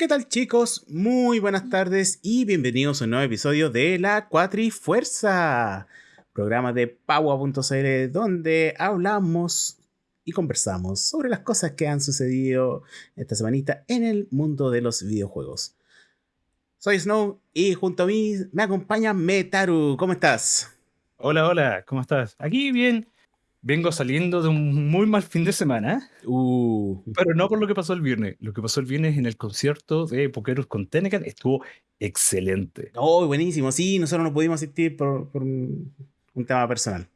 ¿Qué tal chicos? Muy buenas tardes y bienvenidos a un nuevo episodio de La Cuatrifuerza, programa de Paua.cl donde hablamos y conversamos sobre las cosas que han sucedido esta semanita en el mundo de los videojuegos. Soy Snow y junto a mí me acompaña Metaru. ¿Cómo estás? Hola, hola, ¿cómo estás? Aquí bien. Vengo saliendo de un muy mal fin de semana, Uh, pero no por lo que pasó el viernes. Lo que pasó el viernes en el concierto de Pokerus con Tenecan estuvo excelente. oh, buenísimo. Sí, nosotros no pudimos asistir por, por un, un tema personal.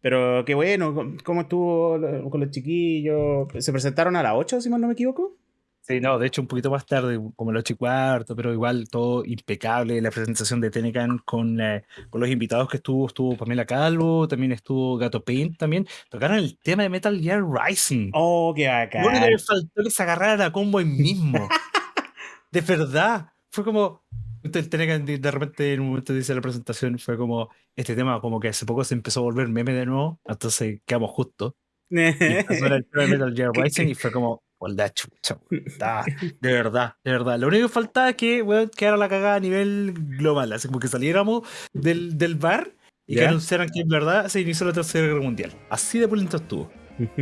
Pero qué bueno, ¿cómo- ¿cómo estuvo con los chiquillos? ¿Se presentaron a las 8, si mal no me equivoco? Sí, no, de hecho un poquito más tarde, como el 8 y cuarto, pero igual todo impecable. La presentación de Tenecan con, eh, con los invitados que estuvo, estuvo Pamela Calvo, también estuvo Gato Paint, también tocaron el tema de Metal Gear Rising. Oh, qué bacán. le faltó que se agarraran a combo ahí mismo. de verdad. Fue como. Tenía que de repente en un momento dice la presentación, fue como. Este tema, como que hace poco se empezó a volver meme de nuevo. Entonces quedamos justos. Y el tema de Metal Gear Rising y fue como. Hola, chucha, weón, está, de verdad, de verdad. Lo único que faltaba es que weón, quedara la cagada a nivel global. Así como que saliéramos del, del bar y que ¿Ya? anunciaran que en verdad se inició la tercera guerra mundial. Así de pulento estuvo.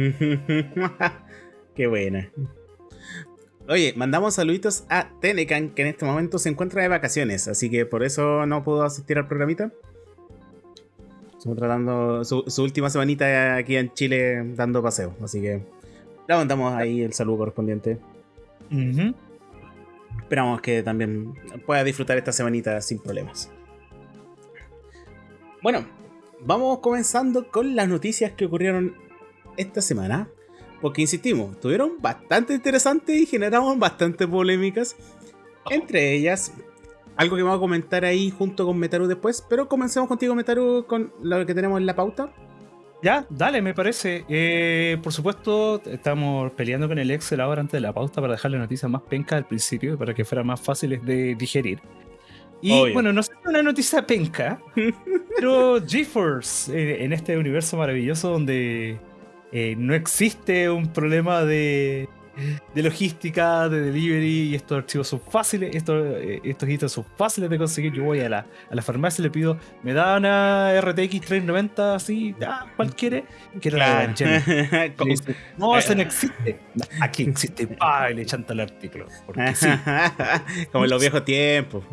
Qué buena. Oye, mandamos saluditos a Tenecan, que en este momento se encuentra de vacaciones, así que por eso no pudo asistir al programita. Estamos tratando su, su última semanita aquí en Chile dando paseo, así que le mandamos ahí el saludo correspondiente. Esperamos que también pueda disfrutar esta semanita sin problemas. Bueno, vamos comenzando con las noticias que ocurrieron esta semana. Porque insistimos, estuvieron bastante interesantes y generaron bastante polémicas. Entre ellas, algo que vamos a comentar ahí junto con Metaru después. Pero comencemos contigo, Metaru, con lo que tenemos en la pauta. Ya, dale, me parece. Eh, por supuesto, estamos peleando con el Excel ahora antes de la pauta para dejarle noticias más pencas al principio, para que fueran más fáciles de digerir. Y Obvio. bueno, no sé si es una noticia penca, pero GeForce, eh, en este universo maravilloso donde eh, no existe un problema de, de logística, de delivery, y estos archivos son fáciles, estos, eh, estos ítems son fáciles de conseguir. Yo voy a la, a la farmacia y le pido, me da una RTX 390 así, ya, ¿cuál quiere? Quiero la. Como- Y dice, no, eso no existe. Aquí existe. Pa, y le chanta el artículo. Porque sí. Como en los viejos tiempos.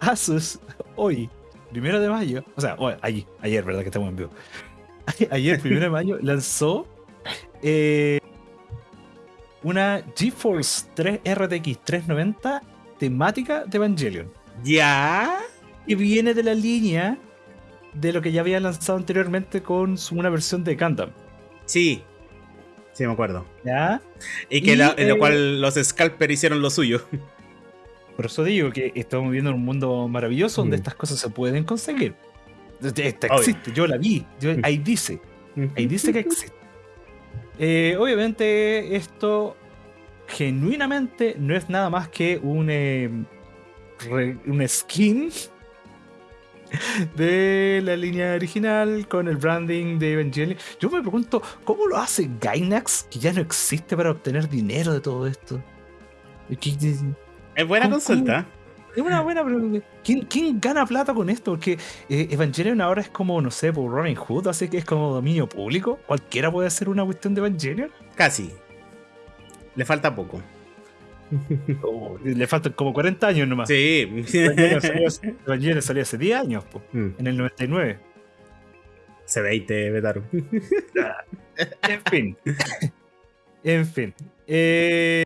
Asus, hoy, primero de mayo, o sea, hoy, ayer, ayer, ¿verdad? Que estamos en vivo. Ayer, primero de mayo, lanzó eh, una GeForce 3 RTX 390 temática de Evangelion. ¿Ya? Y viene de la línea de lo que ya había lanzado anteriormente con una versión de Gundam. Sí. Sí, me acuerdo. ¿Ya? Y que Y, la- en lo eh, cual los Scalper hicieron lo suyo. Por eso digo que estamos viviendo en un mundo maravilloso donde Mm. estas cosas se pueden conseguir. Esta Obvio. existe, yo la vi, yo- ahí dice, ahí dice que existe. Eh, obviamente esto genuinamente no es nada más que un, eh, re- un skin de la línea original con el branding de Evangelion. Yo me pregunto, ¿cómo lo hace Gainax que ya no existe para obtener dinero de todo esto? ¿Qué- Es buena ¿Cómo- consulta. Es una buena pregunta. ¿Quién, quién gana plata con esto? Porque eh, Evangelion ahora es como, no sé, por Robin Hood, así que es como dominio público. Cualquiera puede hacer una cuestión de Evangelion. Casi. Le falta poco. Oh, le faltan como 40 años nomás. Sí. Evangelion salió, Evangelion salió hace 10 años, po, Mm. en el 99. Se veinte, Betaru. En fin. en fin. Eh,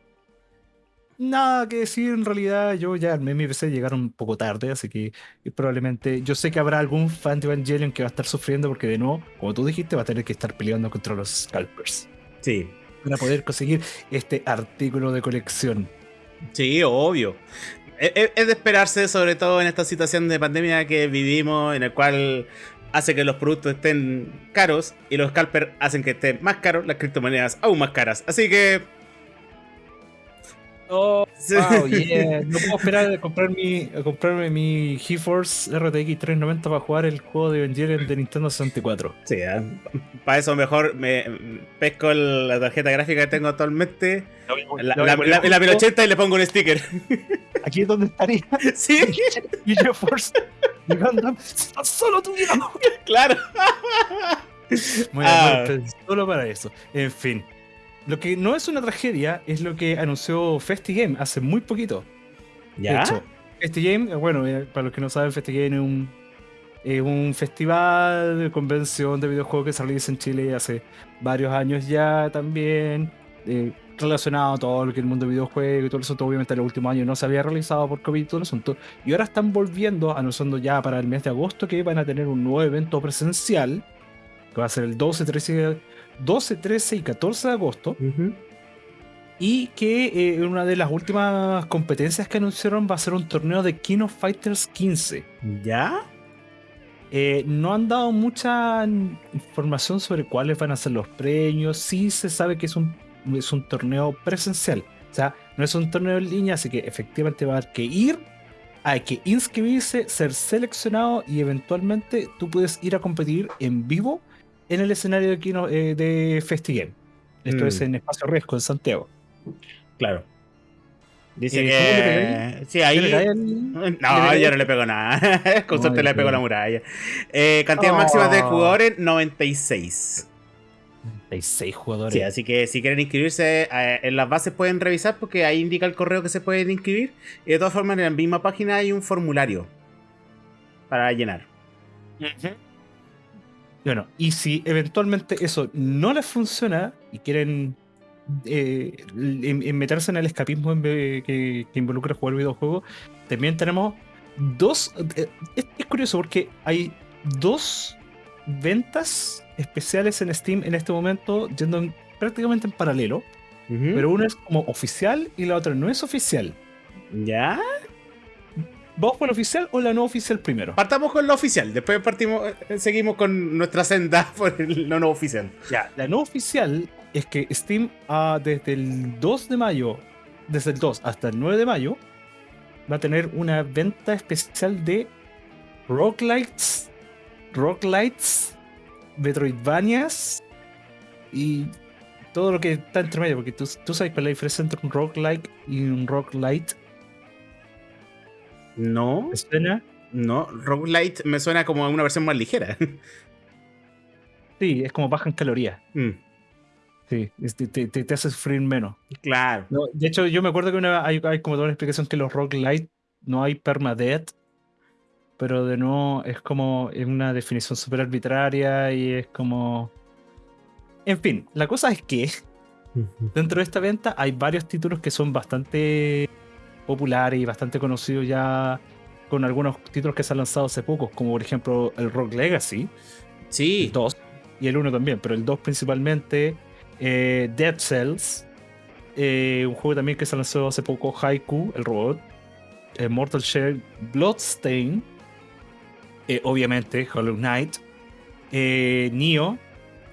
nada que decir en realidad. Yo ya armé mi PC, llegaron un poco tarde, así que probablemente. Yo sé que habrá algún fan de Evangelion que va a estar sufriendo porque, de nuevo, como tú dijiste, va a tener que estar peleando contra los scalpers Sí. para poder conseguir este artículo de colección. Sí, obvio. Es, es- es de esperarse, sobre todo en esta situación de pandemia que vivimos, en el cual hace que los productos estén caros y los scalpers hacen que estén más caros, las criptomonedas aún más caras. Así que Oh, wow, yeah. No puedo esperar a, comprar mi, a comprarme mi GeForce RTX 390 para jugar el juego de Evangelion de Nintendo 64. Sí, para eso mejor me pesco el- la tarjeta gráfica que tengo actualmente, la, la, la- la 1080 y le pongo un sticker. Aquí es donde estaría Sí, mi GeForce. Y Gundam, "Estás solo y yo". claro. A Ah. poner solo para eso. En fin. Lo que no es una tragedia es lo que anunció FestiGame hace muy poquito. De ¿Ya? hecho, FestiGame, eh, bueno, eh, para los que no saben, FestiGame es un, es un festival de convención de videojuegos que se realiza en Chile hace varios años ya también. eh, relacionado a todo lo que es el mundo de videojuegos y todo eso, obviamente en los últimos años no se había realizado por COVID y todo el asunto. Y ahora están volviendo, anunciando ya para el mes de agosto que van a tener un nuevo evento presencial, que va a ser el 12, 13, 12, 13 y 14 de agosto. Y que eh, una de las últimas competencias que anunciaron va a ser un torneo de King of Fighters 15. ¿Ya? Eh, no han dado mucha información sobre cuáles van a ser los premios. Sí se sabe que es un, es un torneo presencial. O sea, no es un torneo en línea, así que efectivamente va a haber que ir, hay que inscribirse, ser seleccionado y eventualmente tú puedes ir a competir en vivo en el escenario de, Kino- eh, de FestiGame. Esto Mm. es en Espacio Riesgo, en Santiago. Claro. Dice Eh, que. Sí, ahí. ¿Qué le cae al- No, yo no le pego nada. Con suerte le pego la muralla. Eh, cantidad máxima de Oh. jugadores: 96. Hay seis jugadores. Sí, así que si quieren inscribirse, eh, en las bases pueden revisar porque ahí indica el correo que se pueden inscribir. Y de todas formas, en la misma página hay un formulario para llenar. Bueno, y si eventualmente eso no les funciona y quieren eh, en- en meterse en el escapismo en que, que involucra jugar videojuegos, también tenemos dos. eh, es, es curioso porque hay dos ventas especiales en Steam en este momento yendo en- prácticamente en paralelo, pero una es como oficial y la otra no es oficial. ¿Ya? ¿Vamos por la oficial o la no oficial primero? Partamos con lo oficial. Después partimos, eh, seguimos con nuestra senda por el no, no oficial. Ya, la no oficial es que Steam ah, desde el 2 de mayo, desde el 2 hasta el 9 de mayo, va a tener una venta especial de roguelites, roguelites, metroidvanias y todo lo que está entre medio, porque tú, tú sabes cuál es la diferencia entre un roguelike y un roguelite. No, ¿Te suena? no. Roguelite me suena como una versión más ligera. Sí, es como baja en calorías. Mm, Sí, te, te- te hace sufrir menos. claro. No, de hecho, yo me acuerdo que una- hay, hay como toda una explicación que los roguelite no hay permadeath, pero de nuevo es como es una definición súper arbitraria y es como. En fin, la cosa es que dentro de esta venta hay varios títulos que son bastante populares y bastante conocidos ya con algunos títulos que se han lanzado hace poco, como por ejemplo el Rock Legacy, Sí. el 2 y el 1 también, pero el 2 principalmente, eh, Dead Cells, eh, un juego también que se lanzó hace poco, Haiku, el robot, eh, Mortal Shell, Bloodstain, eh, obviamente Hollow Knight, eh, Nioh,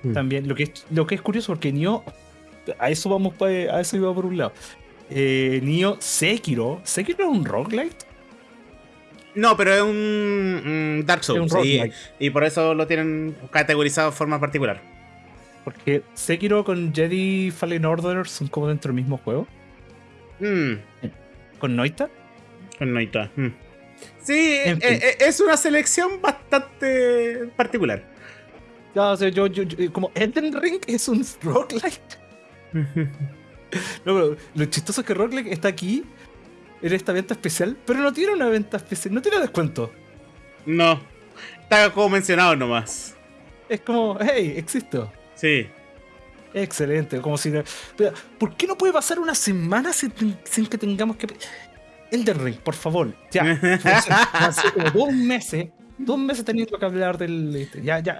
Mm. también, lo que, es, lo que es curioso porque Nioh, a eso vamos, pa- a eso iba por un lado. Eh, Nioh Sekiro, Sekiro es un roguelite, No, pero es un Dark es un Souls. y, roguelite. y por eso lo tienen categorizado de forma particular. Porque Sekiro con Jedi Fallen Order son como dentro del mismo juego. Mm, Con Noita. con Noita. Mm. Sí, En eh, fin. eh, es una selección bastante particular. Ya, o sea, yo, yo, yo- como Elden Ring es un roguelike. No, pero lo chistoso es que roguelike está aquí en esta venta especial, pero no tiene una venta especial, no tiene descuento. no, está como mencionado nomás. Es como, hey, existo. Sí. Excelente, como si... Pero, ¿Por qué no puede pasar una semana sin, sin que tengamos que... Elden Ring, por favor. Ya. Hace como dos meses, dos meses teniendo que hablar del... este, Ya, ya,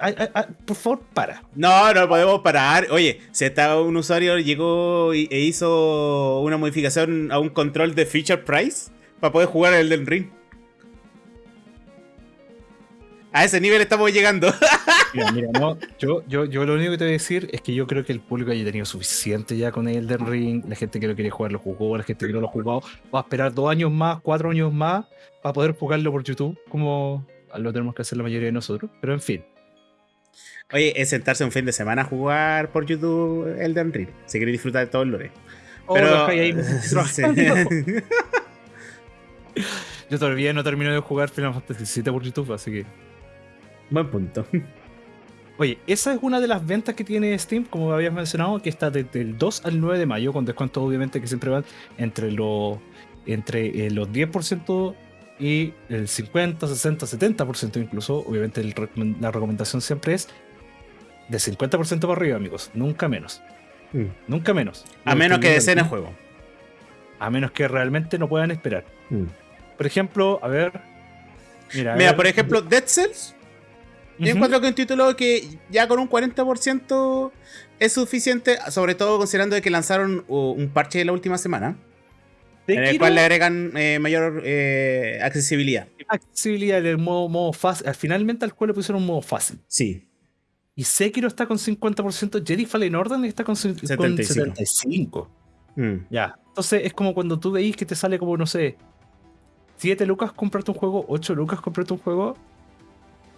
por favor, para. No, no podemos parar. Oye, si está un usuario llegó y- e hizo una modificación a un control de feature price para poder jugar el del ring. A ese nivel estamos llegando. Mira, mira, no, yo, yo, yo lo único que te voy a decir es que yo creo que el público haya tenido suficiente ya con Elden Ring. La gente que lo quería jugar lo jugó, la gente que no lo ha jugado va a esperar dos años más, cuatro años más para poder jugarlo por YouTube, como lo tenemos que hacer la mayoría de nosotros. Pero en fin. Oye, es sentarse un fin de semana a jugar por YouTube Elden Ring. Si queréis disfrutar de todo el lore. Oh, Pero- ahí, Sí. Yo todavía no termino de jugar Final Fantasy VII por YouTube, así que. Buen punto. Oye, esa es una de las ventas que tiene Steam, como habías mencionado, que está desde el 2 al 9 de mayo, con descuentos obviamente que siempre van entre los, entre, eh, los 10% y el 50, 60, 70% incluso. Obviamente el la recomendación siempre es de 50% para arriba, amigos. Nunca menos. Mm. Nunca menos. A menos que deseen el juego. A menos que realmente no puedan esperar. Mm. Por ejemplo, a ver... Mira, a Mira, ver, por ejemplo, Dead Cells. Yo encuentro que un título que ya con un 40% es suficiente, sobre todo considerando de que lanzaron uh, un parche la última semana, en el quiero- cual le agregan eh, mayor eh, accesibilidad. accesibilidad del modo, modo fácil. Al- Finalmente al juego le pusieron un modo fácil. Sí. Y Sekiro está con 50%, Jedi Fallen Order está con, con 75. 75. Mm. Ya. Entonces es como cuando tú veis que te sale como, no sé, 7 lucas comprarte un juego, 8 lucas comprarte un juego,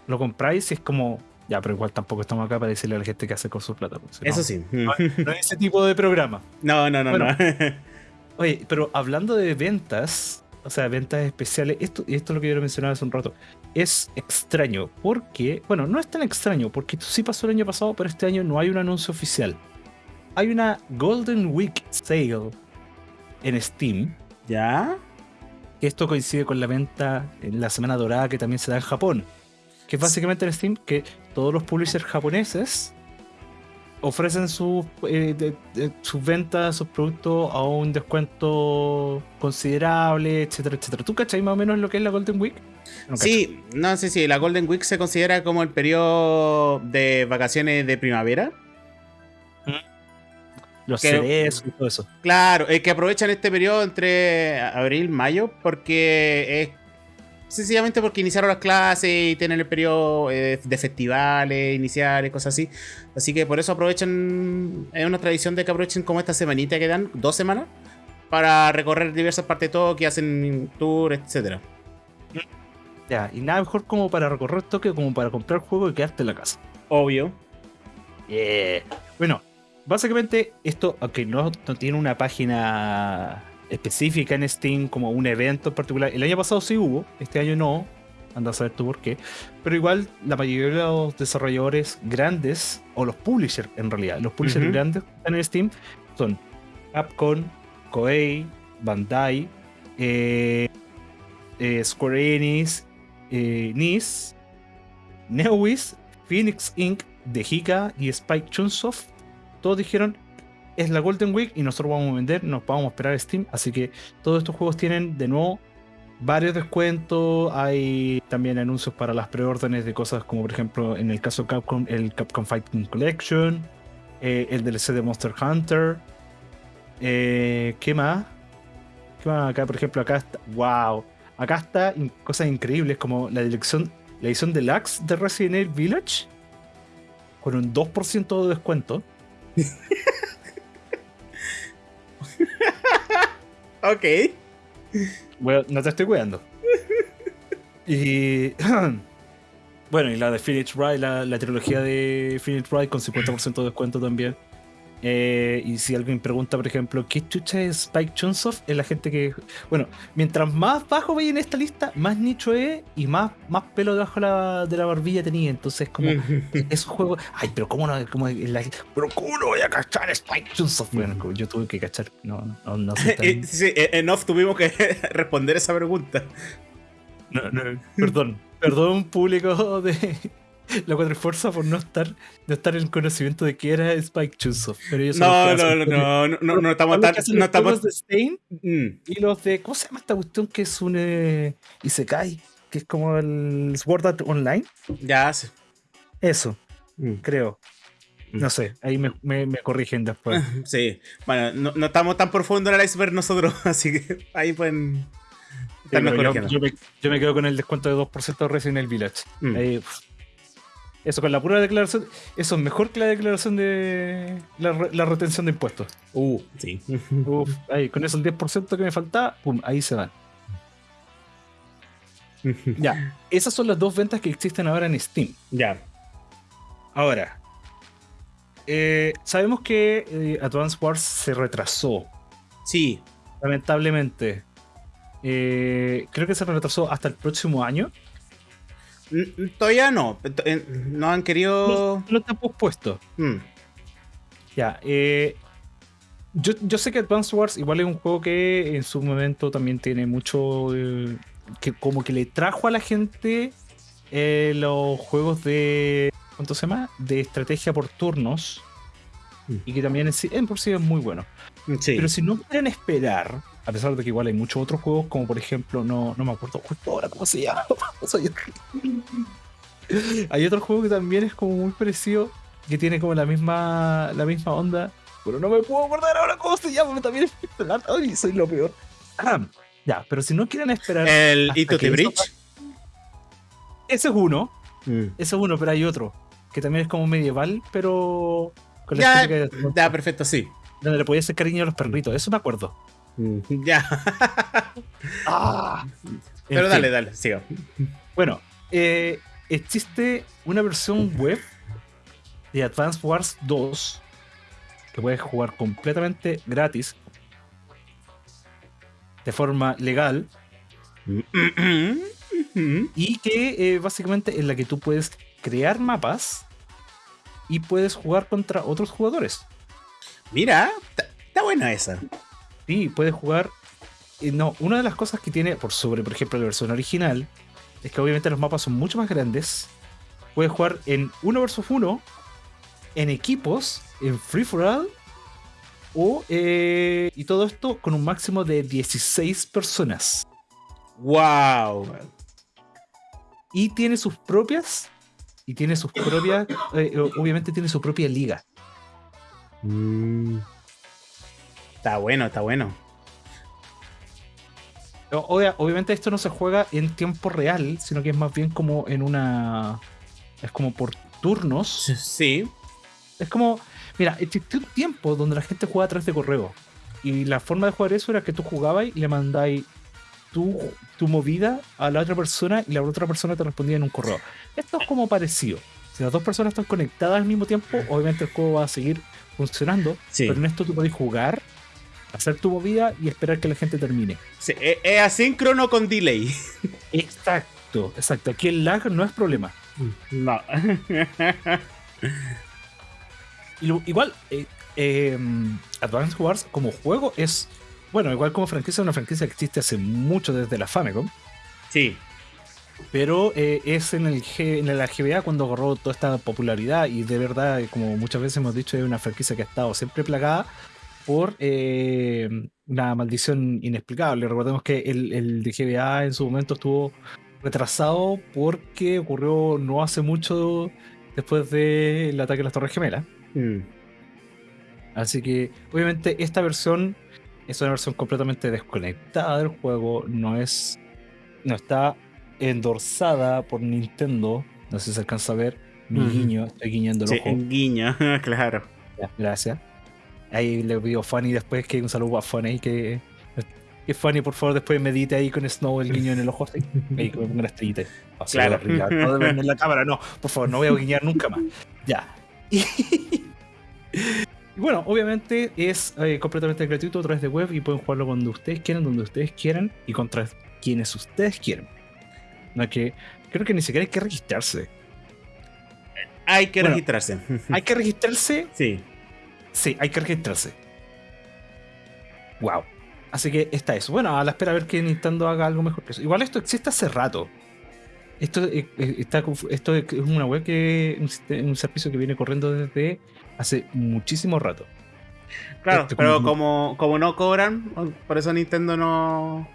lo compráis y es como, ya, pero igual tampoco estamos acá para decirle a la gente qué hacer con su plata. pues, no, Eso sí. No, no es ese tipo de programa. No, no, no, Bueno. no. Oye, pero hablando de ventas, o sea, ventas especiales, esto, y esto es lo que yo mencionaba hace un rato, es extraño porque, bueno, no es tan extraño porque esto sí pasó el año pasado, pero este año no hay un anuncio oficial. Hay una Golden Week Sale en Steam, ¿Ya? esto coincide con la venta en la Semana Dorada que también se da en Japón, que es básicamente en Steam que todos los publishers japoneses ofrecen sus eh, de- de- sus ventas, sus productos a un descuento considerable, etcétera, etcétera. ¿Tú cachai más o menos lo que es la Golden Week? No. Sí, no sé si la Golden Week se considera como el periodo de vacaciones de primavera. Los que- cerezos y todo eso. Claro, es que aprovechan este periodo entre abril y mayo porque es sencillamente porque iniciaron las clases y tienen el periodo eh, de festivales iniciales, cosas así. Así que por eso aprovechan, es una tradición de que aprovechen como esta semanita que dan, dos semanas, para recorrer diversas partes de Tokio, hacen tour, etcétera. Ya, y nada mejor como para recorrer Tokio como para comprar juego y quedarte en la casa. Obvio. Yeah. Bueno, básicamente esto, aunque no, no tiene una página específica en Steam como un evento en particular, el año pasado sí hubo, este año no, anda a saber tú por qué, pero igual la mayoría de los desarrolladores grandes, o los publishers en realidad, los publishers Ujú. grandes que están en Steam son Capcom, Koei, Bandai, eh, eh, Square Enix, eh, NIS, Neowiz, Phoenix Inc., Dehika y Spike Chunsoft, todos dijeron es la Golden Week y nosotros vamos a vender, nos vamos a esperar Steam, así que todos estos juegos tienen de nuevo varios descuentos, hay también anuncios para las preórdenes de cosas como por ejemplo en el caso de Capcom, el Capcom Fighting Collection, eh, el DLC de Monster Hunter, eh, ¿qué más? ¿Qué más acá? Por ejemplo, acá está, wow, acá está cosas increíbles como la dirección, la edición deluxe de Resident Evil Village con un 2% de descuento. Ok. Bueno, no te estoy cuidando. Y. bueno, y la de Phoenix Wright, la, la trilogía de Phoenix Wright con 50% de descuento también. Eh, y si alguien pregunta, por ejemplo, ¿qué chucha es Spike Chunsoft? Es la gente que. Bueno, mientras más bajo vaya en esta lista, más nicho es y más, más pelo debajo de la, de la barbilla tenía. Entonces, como. Esos juegos. Ay, pero ¿cómo no? Cómo es la- pero ¿cómo no voy a cachar Spike Chunsoft? Bueno, como yo tuve que cachar. No, no, no tan- Eh, sí, eh, en off tuvimos que responder esa pregunta. No, no, perdón. Perdón, público de la Cuatro Fuerza por no estar, no estar en conocimiento de que era Spike Chunsoft. No, el hace no, no, no, no, no, no estamos tan. No los estamos. de Stein Mm. y los de. ¿Cómo se llama esta cuestión que es un eh, Isekai? Que es como el Sword Art Online. Ya sí. Eso, Mm. creo. No sé, ahí me, me, me corrigen después. Sí. Bueno, no, no estamos tan profundo en el iceberg nosotros, así que ahí pueden. Pero yo, yo me, yo me quedo con el descuento de 2% de Resident Evil Village. Mm. Ahí. Eso con la pura declaración, eso es mejor que la declaración de la, re- la retención de impuestos. Uh, sí. Uf, ahí, con eso el 10% que me faltaba, pum, ahí se van. Ya, esas son las dos ventas que existen ahora en Steam. ya. Ahora, eh, sabemos que eh, Advance Wars se retrasó, Sí. lamentablemente. Eh, creo que se retrasó hasta el próximo año. Todavía no. No han querido. No, está pospuesto. Mm, Ya, eh, yo, yo sé que Advance Wars igual es un juego que en su momento también tiene mucho. eh, que como que le trajo a la gente eh, los juegos de. ¿Cuánto se llama? De estrategia por turnos. Mm. Y que también en, por sí es muy bueno. Sí. Pero si no quieren esperar, a pesar de que igual hay muchos otros juegos, como por ejemplo, no, no me acuerdo justo ahora cómo se llama. Hay otro juego que también es como muy parecido, que tiene como la misma, la misma onda, pero no me puedo acordar ahora cómo se llama, también es Ay, soy lo peor. Ah, ya, pero si no quieren esperar, El Ito the eso Bridge. ese es uno, Mm. ese es uno, pero hay otro, que también es como medieval, pero con la Ya, ya, perfecto, sí. donde le podías hacer cariño a los perritos, eso me acuerdo. Mm, Ya. Ah, Pero dale, fin. dale, siga. Bueno, eh, existe una versión web de Advance Wars 2 que puedes jugar completamente gratis de forma legal y que eh, básicamente en la que tú puedes crear mapas y puedes jugar contra otros jugadores. Mira, está buena esa. Sí, puedes jugar. no, una de las cosas que tiene por sobre, por ejemplo, la versión original es que obviamente los mapas son mucho más grandes. Puedes jugar en 1 versus 1, en equipos, en free for all, o, eh, y todo esto con un máximo de 16 personas. Wow. Y tiene sus propias. Y tiene sus propias. eh, obviamente tiene su propia liga. Mm. Está bueno, está bueno. Obvia- obviamente esto no se juega en tiempo real, sino que es más bien como en una. Es como por turnos. Sí. Es como. Mira, existió un tiempo donde la gente jugaba a través de correo. Y la forma de jugar eso era que tú jugabas y le mandáis tu, tu movida a la otra persona y la otra persona te respondía en un correo. Esto es como parecido. Si las dos personas están conectadas al mismo tiempo, obviamente el juego va a seguir funcionando. Sí. Pero en esto tú podés jugar, hacer tu movida y esperar que la gente termine. Sí, e- Es asíncrono con delay. Exacto, exacto. Aquí el lag no es problema. No. Igual, eh, eh, Advance Wars como juego es, bueno, igual como franquicia, es una franquicia que existe hace mucho desde la Famicom, Sí. pero eh, es en el, G- en la GBA cuando agarró toda esta popularidad y de verdad, como muchas veces hemos dicho, es una franquicia que ha estado siempre plagada por eh, una maldición inexplicable. Recordemos que el, el de GBA en su momento estuvo retrasado porque ocurrió no hace mucho después del ataque a las Torres Gemelas. Mm. Así que, obviamente, esta versión es una versión completamente desconectada del juego. No es. No está endorsada por Nintendo. No sé si se alcanza a ver. Mi guiño, estoy guiñando el Sí, ojo. guiño, claro. Gracias. Ahí le pido Fanny después que un saludo a Fanny que. Que Fanny, por favor, después medite ahí con Snow el guiño en el ojo. Así. Ahí que me ponga una estrellita. Claro. No de verme en la cámara, no. Por favor, no voy a guiñar nunca más. Ya. Y, y bueno, obviamente es eh, completamente gratuito a través de web y pueden jugarlo cuando ustedes quieran, donde ustedes quieran y contra quienes ustedes quieran. No que. Creo que ni siquiera hay que registrarse. Hay que Bueno. registrarse. Hay que registrarse Sí. Sí, hay que registrarse. Wow. Así que está eso. Bueno, a la espera a ver que Nintendo haga algo mejor que eso. Igual esto existe hace rato. Esto, eh, eh, está, esto es una web que. Un, servicio que viene corriendo desde hace muchísimo rato. Claro, Este, pero como- como, no cobran, por eso Nintendo no,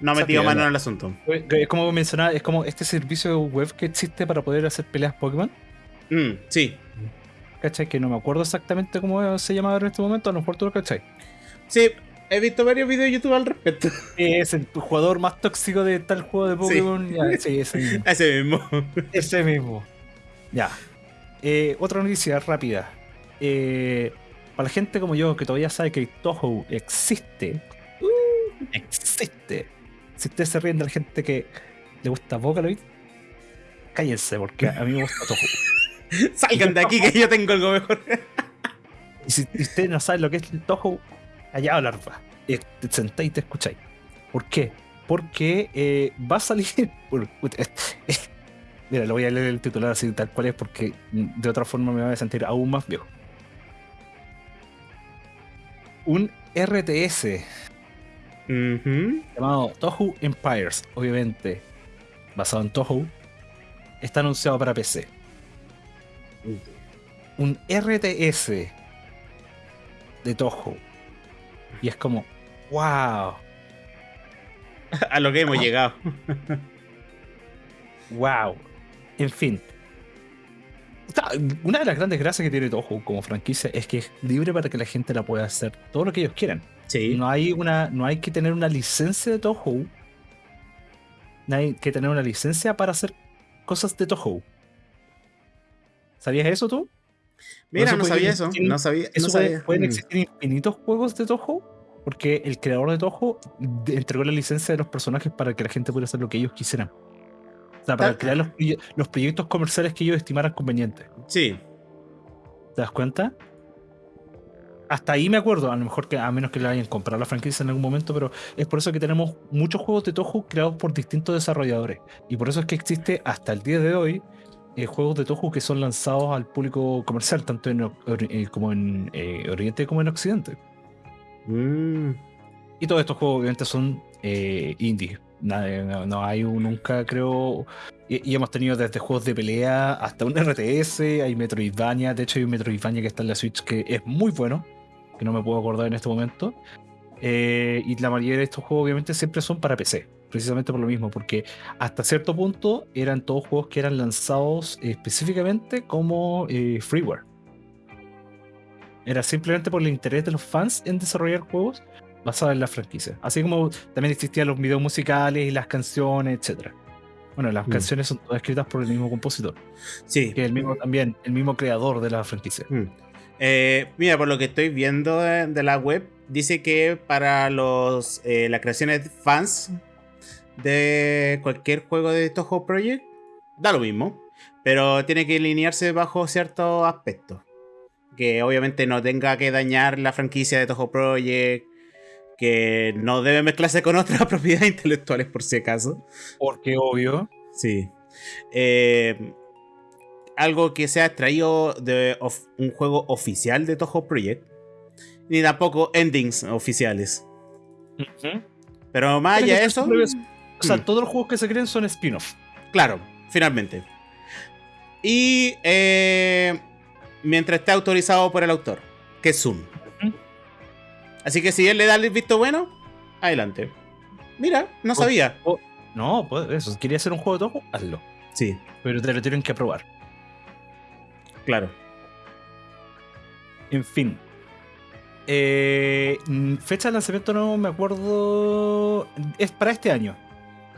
no ha metido mano en el asunto. Es como mencionaba, es como este servicio web que existe para poder hacer peleas Pokémon. Mm, sí, ¿Cachai? Que no me acuerdo exactamente cómo se llama en este momento. A lo mejor tú lo cachai. sí. He visto varios videos de YouTube al respecto. Es el jugador más tóxico de tal juego de Pokémon. Ya, sí, ese mismo. Ese mismo. Ese mismo. Ya. Eh, otra noticia rápida. Eh, para la gente como yo que todavía sabe que Toho existe. existe. Si ustedes se ríen de la gente que le gusta Vocaloid, cállense, porque a mí me gusta Toho. Salgan de aquí que yo tengo algo mejor. Y si y ustedes no saben lo que es el Toho, allá larva. Y te sentáis y te escucháis. ¿Por qué? Porque eh, va a salir. puta, Mira, lo voy a leer el titular así tal cual es porque mm, de otra forma me voy a sentir aún más viejo. Un RTS llamado Toho Empires, obviamente basado en Toho, está anunciado para PC. Un RTS de Toho. Y es como, wow, A lo que hemos Ah. llegado. wow. En fin. Una de las grandes gracias que tiene Toho como franquicia es que es libre para que la gente la pueda hacer todo lo que ellos quieran. Sí. No hay una, no hay que tener una licencia de Toho. No hay que tener una licencia para hacer cosas de Toho. ¿Sabías eso tú? Mira, no sabía eso. existir- No sabía. Eso no puede- sabía. pueden Mm. existir infinitos juegos de Toho. Porque el creador de Toho entregó la licencia de los personajes para que la gente pudiera hacer lo que ellos quisieran. O sea, para crear los, los proyectos comerciales que ellos estimaran convenientes. Sí. ¿Te das cuenta? Hasta ahí me acuerdo, a lo mejor que a menos que le hayan comprado la franquicia en algún momento, pero es por eso que tenemos muchos juegos de Toho creados por distintos desarrolladores. Y por eso es que existe hasta el día de hoy eh, juegos de Toho que son lanzados al público comercial, tanto en, eh, como en eh, Oriente como en Occidente. Mm. Y todos estos juegos obviamente son indie. No, no hay un- nunca, creo. Y, y hemos tenido desde juegos de pelea hasta un RTS, hay Metroidvania. De hecho, hay un Metroidvania que está en la Switch que es muy bueno, que no me puedo acordar en este momento. Y la mayoría de estos juegos, obviamente, siempre son para PC. Precisamente por lo mismo, porque hasta cierto punto eran todos juegos que eran lanzados específicamente como eh, freeware. Era simplemente por el interés de los fans en desarrollar juegos basados en la franquicia. Así como también existían los videos musicales y las canciones, etc. Bueno, las Mm. canciones son todas escritas por el mismo compositor, Sí. que es el mismo también, el mismo creador de la franquicia. Mm. Eh, mira, por lo que estoy viendo de, de la web, dice que para los eh, las creaciones de fans de cualquier juego de Toho Project, da lo mismo. Pero tiene que alinearse bajo ciertos aspectos. Que obviamente no tenga que dañar la franquicia de Toho Project. Que no debe mezclarse con otras propiedades intelectuales por si acaso. Porque obvio, Sí. Eh, algo que sea extraído de un juego oficial de Toho Project. Ni tampoco endings oficiales. Pero más allá de eso, o sea, Mm. todos los juegos que se creen son spin-off. claro, finalmente. Y eh, mientras esté autorizado por el autor, que es Zoom. Así que si él le da el visto bueno, adelante. Mira, no Oh. sabía. No, pues eso, si querías hacer un juego de Toho, hazlo. Sí, Pero te lo tienen que aprobar. claro. En fin. Eh, fecha de lanzamiento no me acuerdo. Es para este año,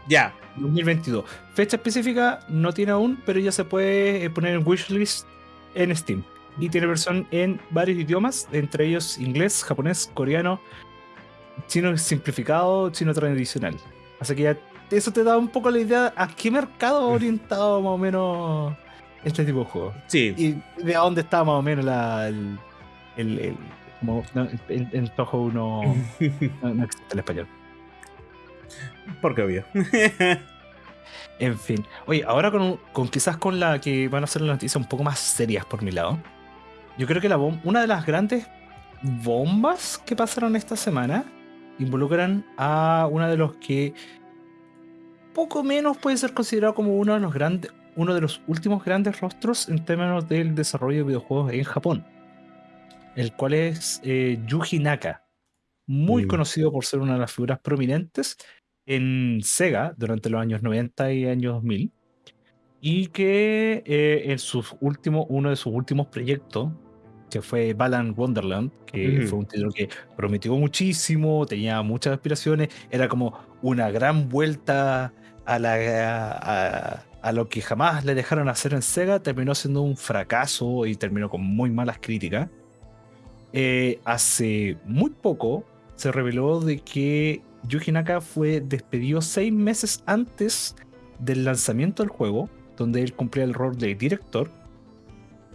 Ya. 2022. Fecha específica no tiene aún, pero ya se puede eh, poner en wishlist en Steam. Y tiene versión en varios idiomas, entre ellos inglés, japonés, coreano, chino simplificado, chino tradicional. Así que ya eso te da un poco la idea a qué mercado ha orientado más o menos este tipo de juego. Sí. Y de a dónde está más o menos la, el, el, el- como, no, en, en Toho no, no, no existe el español. Porque obvio. En fin. Oye, ahora con, con quizás con la que van a ser las noticias un poco más serias por mi lado. Yo creo que la una de las grandes bombas que pasaron esta semana involucran a uno de los que poco menos puede ser considerado como uno de los grandes, uno de los últimos grandes rostros en términos del desarrollo de videojuegos en Japón. El cual es eh, Yuji Naka. Muy Mm. conocido por ser una de las figuras prominentes en Sega durante los años 90 y años 2000 y que eh, en sus últimos, uno de sus últimos proyectos que fue Balan Wonderland, que Ujú. fue un título que prometió muchísimo, tenía muchas aspiraciones, era como una gran vuelta a, la, a, a lo que jamás le dejaron hacer en Sega, terminó siendo un fracaso y terminó con muy malas críticas. Eh, hace muy poco se reveló de que Yuji Naka fue despedido seis meses antes del lanzamiento del juego, donde él cumplía el rol de director,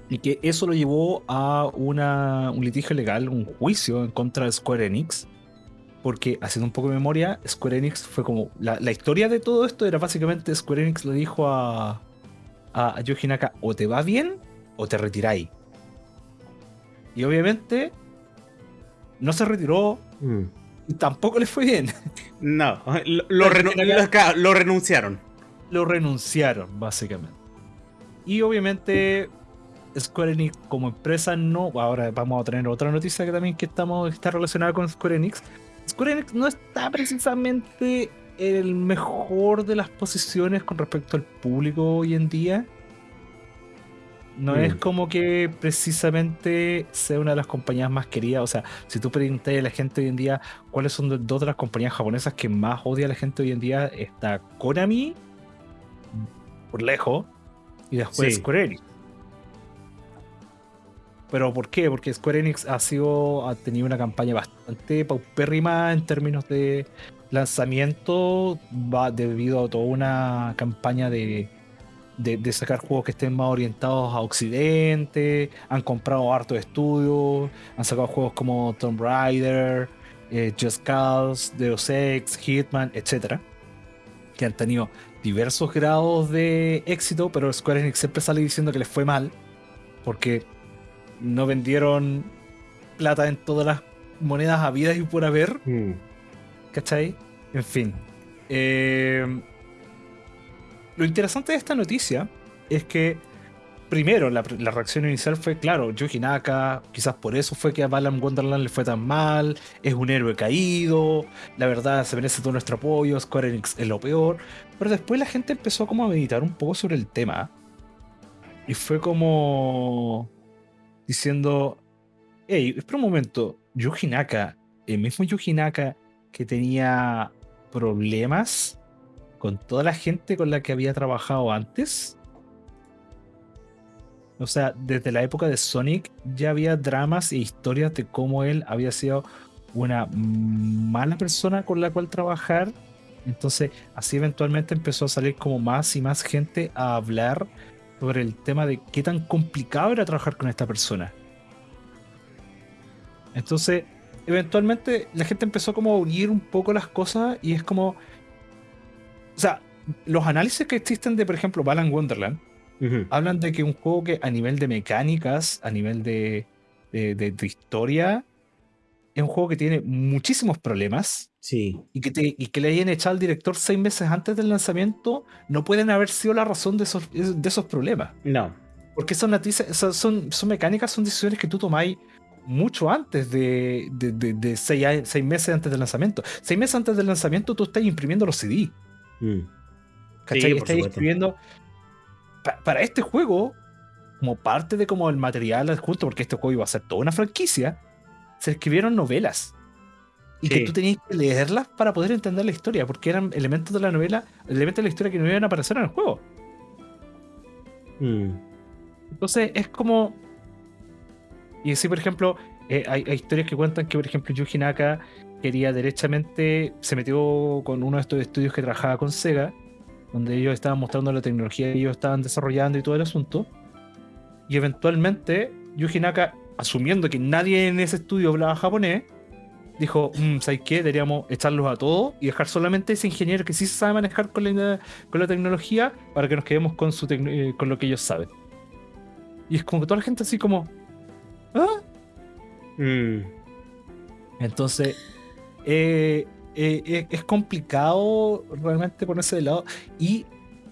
y que eso lo llevó a un litigio legal, un juicio en contra de Square Enix, porque haciendo un poco de memoria, Square Enix fue como. La, historia de todo esto era básicamente Square Enix le dijo a, a, a Yuji Naka: o te va bien o te retiráis. Y obviamente no se retiró Mm. Tampoco le fue bien. No, lo, lo renu- lo- claro, lo renunciaron. Lo renunciaron, básicamente. Y obviamente Square Enix como empresa no. Ahora vamos a tener otra noticia que también que estamos, está relacionada con Square Enix. Square Enix no está precisamente en el mejor de las posiciones con respecto al público hoy en día. No Mm. es como que precisamente sea una de las compañías más queridas. O sea, si tú preguntas a la gente hoy en día cuáles son dos de las compañías japonesas que más odia a la gente hoy en día, está Konami, por lejos, y después Sí. Square Enix. ¿Pero por qué? Porque Square Enix ha sido ha tenido una campaña bastante paupérrima en términos de lanzamiento, va debido a toda una campaña de, de, de sacar juegos que estén más orientados a Occidente, han comprado harto estudios, han sacado juegos como Tomb Raider, eh, Just Cause, Deus Ex, Hitman, etc. Que han tenido diversos grados de éxito, pero Square Enix siempre sale diciendo que les fue mal, porque no vendieron plata en todas las monedas habidas y por haber. Mm. ¿Cachai? En fin. Eh, lo interesante de esta noticia es que, primero, la, reacción inicial fue, claro, Yuji Naka, quizás por eso fue que a Balan Wonderland le fue tan mal, es un héroe caído, la verdad se merece todo nuestro apoyo, Square Enix es lo peor. Pero después la gente empezó como a meditar un poco sobre el tema. Y fue como diciendo, hey, espera un momento, Yuji Naka, el mismo Yuji Naka que tenía problemas con toda la gente con la que había trabajado antes. O sea, desde la época de Sonic ya había dramas e historias de cómo él había sido una mala persona con la cual trabajar. Entonces, así eventualmente empezó a salir como más y más gente a hablar sobre el tema de qué tan complicado era trabajar con esta persona. Entonces, eventualmente la gente empezó como a unir un poco las cosas y es como... O sea, los análisis que existen de, por ejemplo, Balan Wonderland, hablan de que un juego que a nivel de mecánicas, a nivel de, de, de- de historia, es un juego que tiene muchísimos problemas Sí. y que, te- y que le hayan echado al director seis meses antes del lanzamiento no pueden haber sido la razón de esos, de esos problemas. No. Porque son, son, son, mecánicas, son decisiones que tú tomáis mucho antes de, de, de- de seis, seis meses antes del lanzamiento. Seis meses antes del lanzamiento tú estás imprimiendo los CD. Mm. ¿Cachai? Sí, supuesto. escribiendo pa- para este juego, como parte de como el material adjunto, porque este juego iba a ser toda una franquicia, se escribieron novelas. Y Sí. que tú tenías que leerlas para poder entender la historia, porque eran elementos de la novela, elementos de la historia que no iban a aparecer en el juego. Mm. Entonces es como. Y así, por ejemplo, eh, hay, hay historias que cuentan que, por ejemplo, Yuji Naka quería derechamente. Se metió con uno de estos estudios que trabajaba con Sega, donde ellos estaban mostrando la tecnología que ellos estaban desarrollando y todo el asunto. Y eventualmente, Yuji Naka, asumiendo que nadie en ese estudio hablaba japonés, dijo: "Mm, ¿Sabes qué? Deberíamos echarlos a todos y dejar solamente ese ingeniero que sí sabe manejar con la, con la tecnología para que nos quedemos con, su eh, con lo que ellos saben. Y es como que toda la gente así como. ¿Ah? Mm. Entonces. Eh, eh, eh, es complicado realmente ponerse de lado. Y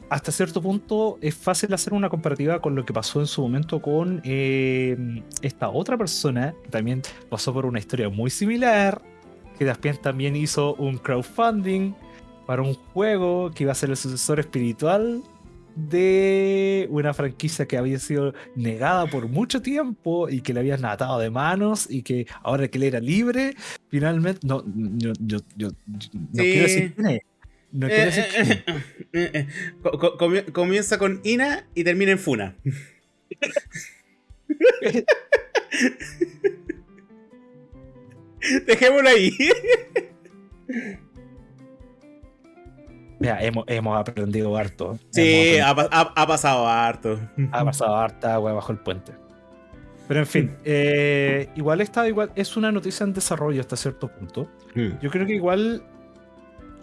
hasta cierto punto es fácil hacer una comparativa con lo que pasó en su momento con esta otra persona que también pasó por una historia muy similar. Que también, también hizo un crowdfunding para un juego que iba a ser el sucesor espiritual de una franquicia que había sido negada por mucho tiempo y que le habían atado de manos y que ahora que él era libre, finalmente, no, yo, yo, yo, no quiero decir quién es. No quiero decir quién es. Comienza con Ina y termina en Funa. Dejémoslo ahí. Mira, hemos, hemos aprendido harto. Sí, ha, ha, pasado harto. Ha pasado harta agua bajo el puente. Pero en fin, eh, igual está igual, es una noticia en desarrollo hasta cierto punto. Hmm. Yo creo que igual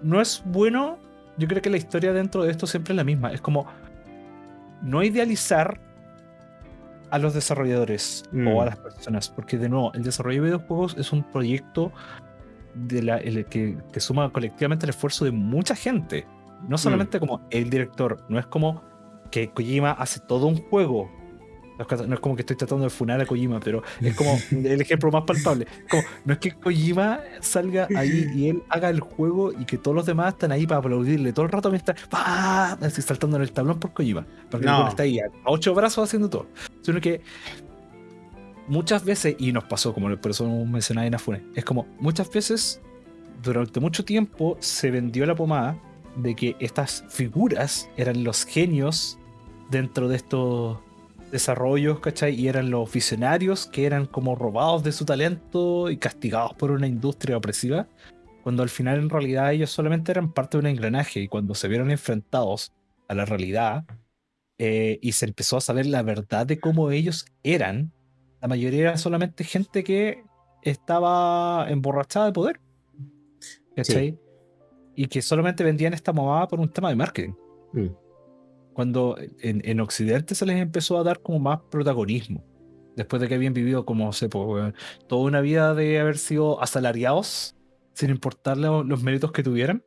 no es bueno. Yo creo que la historia dentro de esto siempre es la misma. Es como no idealizar a los desarrolladores o a hmm. las personas. Porque de nuevo, el desarrollo de videojuegos es un proyecto de la, el, que, suma colectivamente el esfuerzo de mucha gente. No mm. solamente como el director, no es como que Kojima hace todo un juego. No es como que estoy tratando de funar a Kojima, pero es como el ejemplo más palpable. Como, no es que Kojima salga ahí y él haga el juego y que todos los demás están ahí para aplaudirle todo el rato mientras así saltando en el tablón por Kojima. Porque no. está ahí a ocho brazos haciendo todo. Sino que muchas veces, y nos pasó, como por eso mencionaba Inafune, es como muchas veces, durante mucho tiempo, se vendió la pomada de que estas figuras eran los genios dentro de estos desarrollos, ¿cachai? Y eran los visionarios que eran como robados de su talento y castigados por una industria opresiva, cuando al final en realidad ellos solamente eran parte de un engranaje y cuando se vieron enfrentados a la realidad eh, y se empezó a saber la verdad de cómo ellos eran, la mayoría era solamente gente que estaba emborrachada de poder. ¿Cachai? Y que solamente vendían esta movada por un tema de marketing. Mm. Cuando en, Occidente se les empezó a dar como más protagonismo. Después de que habían vivido como, sé, toda una vida de haber sido asalariados sin importarle los méritos que tuvieran.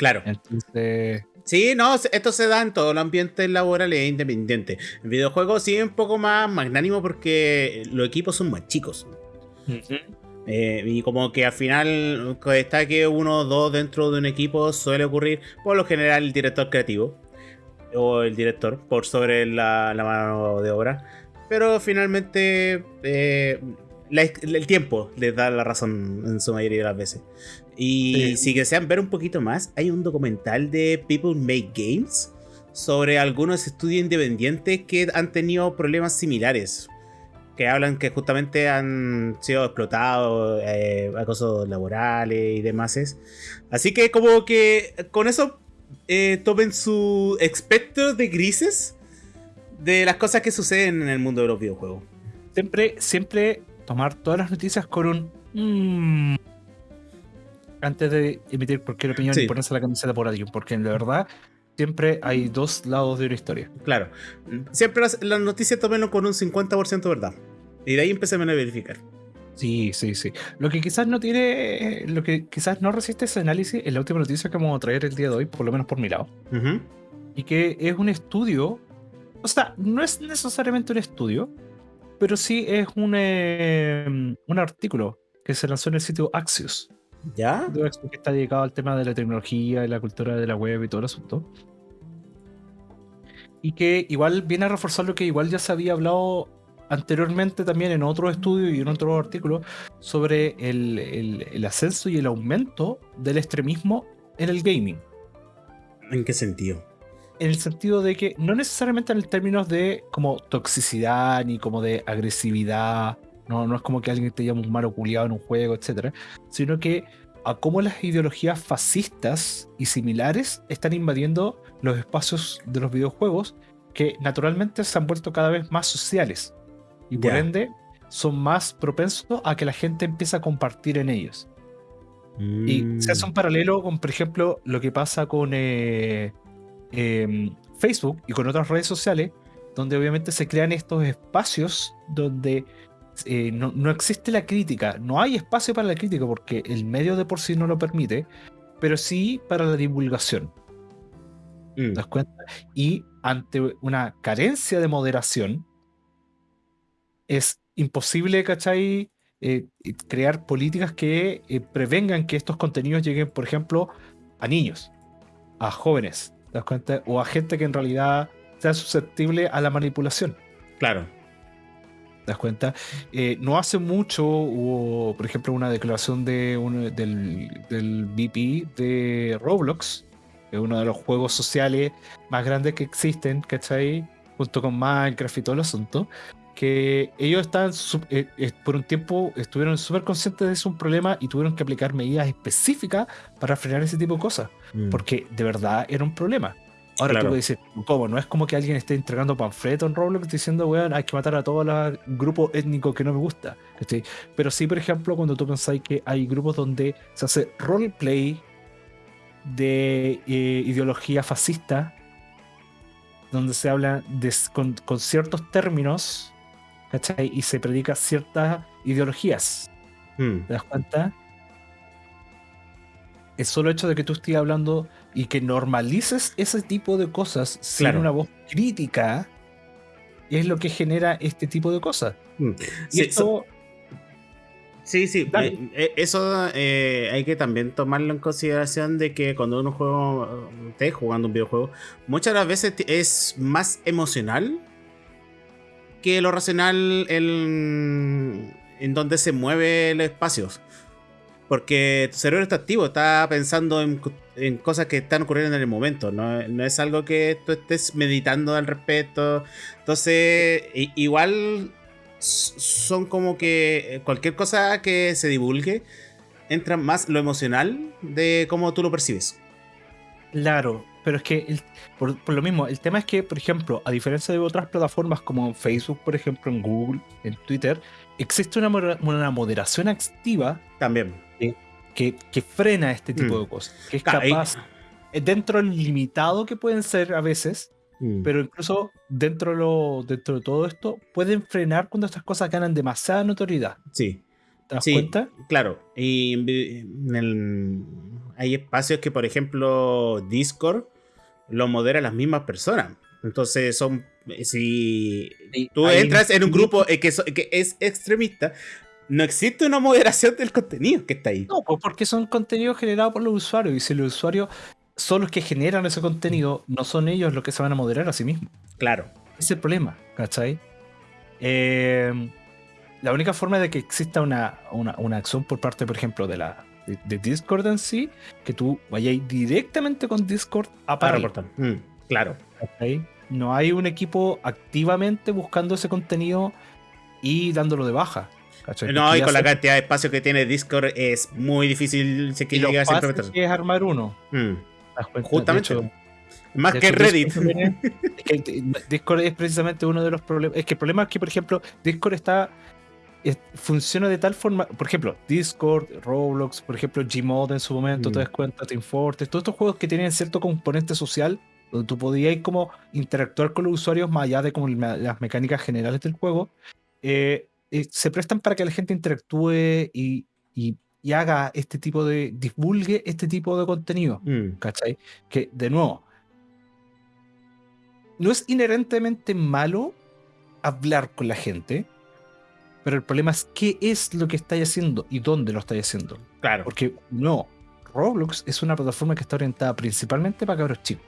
Claro. Entonces, Sí, no, esto se da en todo el ambiente laboral e independiente. En videojuegos sí es un poco más magnánimo porque los equipos son más chicos. Eh, y como que al final está que uno o dos dentro de un equipo suele ocurrir por lo general el director creativo o el director por sobre la, mano de obra. Pero finalmente eh, el tiempo les da la razón en su mayoría de las veces. Y si desean ver un poquito más, hay un documental de People Make Games sobre algunos estudios independientes que han tenido problemas similares. Que hablan que justamente han sido explotados, eh, acosos laborales y demás. Así que como que con eso eh, tomen su espectro de grises de las cosas que suceden en el mundo de los videojuegos. Siempre, siempre tomar todas las noticias con un... Mm, antes de emitir cualquier opinión y ponerse la camiseta por alguien, porque en la verdad siempre hay dos lados de una historia. Claro. Siempre las, noticias tómenlo con un 50% verdad. Y de ahí empecemos a verificar. Sí, sí, sí. Lo que quizás no tiene, lo que quizás no resiste ese análisis es la última noticia que vamos a traer el día de hoy, por lo menos por mi lado. Y que es un estudio, o sea, no es necesariamente un estudio, pero sí es un, em, un artículo que se lanzó en el sitio Axios. ¿Ya? Que está dedicado al tema de la tecnología y la cultura de la web y todo el asunto. Y que igual viene a reforzar lo que igual ya se había hablado anteriormente también en otro estudio y en otro artículo sobre el, el ascenso y el aumento del extremismo en el gaming. ¿En qué sentido? en el sentido de que no necesariamente en términos de como toxicidad ni como de agresividad, no, no es como que alguien te llame un malo culiado en un juego, etcétera, sino que a cómo las ideologías fascistas y similares están invadiendo los espacios de los videojuegos que naturalmente se han vuelto cada vez más sociales y por ende son más propensos a que la gente empiece a compartir en ellos. Y se hace un mm. paralelo con, por ejemplo, lo que pasa con eh, Em, Facebook y con otras redes sociales, donde obviamente se crean estos espacios donde eh, no, existe la crítica, no hay espacio para la crítica porque el medio de por sí no lo permite, pero sí para la divulgación. ¿Te mm. das cuenta? Y ante una carencia de moderación, es imposible, ¿cachai? Eh, crear políticas que eh, prevengan que estos contenidos lleguen, por ejemplo, a niños. a jóvenes, ¿te das cuenta? O a gente que en realidad sea susceptible a la manipulación. Claro. ¿Te das cuenta? Eh, no hace mucho hubo, por ejemplo, una declaración de un- del, del VP de Roblox, que es uno de los juegos sociales más grandes que existen, ¿cachai? Junto con Minecraft y todo el asunto, que ellos estaban, eh, eh, por un tiempo, estuvieron súper conscientes de un problema y tuvieron que aplicar medidas específicas para frenar ese tipo de cosas, Mm. porque de verdad era un problema. Ahora Claro. tú puedes decir, ¿cómo? No es como que alguien esté entregando panfletos en Roblox diciendo, weón, hay que matar a todo el grupo étnico que no me gusta. ¿cachai? Pero sí, por ejemplo, cuando tú pensáis que hay grupos donde se hace roleplay de eh, ideología fascista, donde se habla de con, con ciertos términos, ¿cachai? Y se predica ciertas ideologías. Mm. ¿Te das cuenta? El solo hecho de que tú estés hablando y que normalices ese tipo de cosas sin Claro. una voz crítica es lo que genera este tipo de cosas. Mm. Y Sí, esto, Sí, sí, Dale. eh, eh, eso eh, hay que también tomarlo en consideración de que cuando uno juega, esté jugando un videojuego, muchas de las veces es más emocional que lo racional en, en donde se mueve los espacios. Porque tu cerebro está activo, está pensando en, co- en cosas que están ocurriendo en el momento, no, no es algo que tú estés meditando al respecto. Entonces, igual son como que eh, cualquier cosa que se divulgue entra más lo emocional de cómo tú lo percibes. claro, pero es que el- por, por lo mismo, el tema es que, por ejemplo, a diferencia de otras plataformas como en Facebook, por ejemplo, en Google, en Twitter, existe una moderación activa También. Que, que frena este tipo Mm. de cosas, que es ahí- capaz, eh, dentro del limitado que pueden ser a veces, Mm. pero incluso dentro de, lo, dentro de todo esto, pueden frenar cuando estas cosas ganan demasiada notoriedad. sí. ¿Te das Sí. cuenta? Claro, y en el- hay espacios que, por ejemplo, Discord lo modera las mismas personas. Entonces, son. Si tú entras en un grupo eh, que es extremista, no existe una moderación del contenido que está ahí. No, pues porque son contenidos generados por los usuarios. Y si los usuarios son los que generan ese contenido, no son ellos los que se van a moderar a sí mismos. Claro. Ese es el problema, ¿cachai? Eh, la única forma de que exista una, una, una acción por parte, por ejemplo, de la de, de Discord en sí, que tú vayáis directamente con Discord a parar. reportar. Mm, claro. ¿cachai? No hay un equipo activamente buscando ese contenido y dándolo de baja. ¿Cachai? No, y con la se- cantidad de espacio que tiene Discord es muy difícil si es que y a que es armar uno. Mm, Justamente. hecho, Más que hecho, Reddit. Es que Discord es precisamente uno de los problemas. Es que el problema es que, por ejemplo, Discord está. es- funciona de tal forma. Por ejemplo, Discord, Roblox, por ejemplo, Gmod en su momento, Mm. te das cuenta, Team Fortress, todos estos juegos que tienen cierto componente social, donde tú podías como interactuar con los usuarios más allá de como las mecánicas generales del juego, eh, eh, se prestan para que la gente interactúe y, y- y haga este tipo de. divulgue este tipo de contenido. Mm, ¿Cachai? Que, de nuevo, no es inherentemente malo hablar con la gente, pero el problema es qué es lo que estáis haciendo y dónde lo estáis haciendo. claro. Porque no, Roblox es una plataforma que está orientada principalmente para cabros chicos.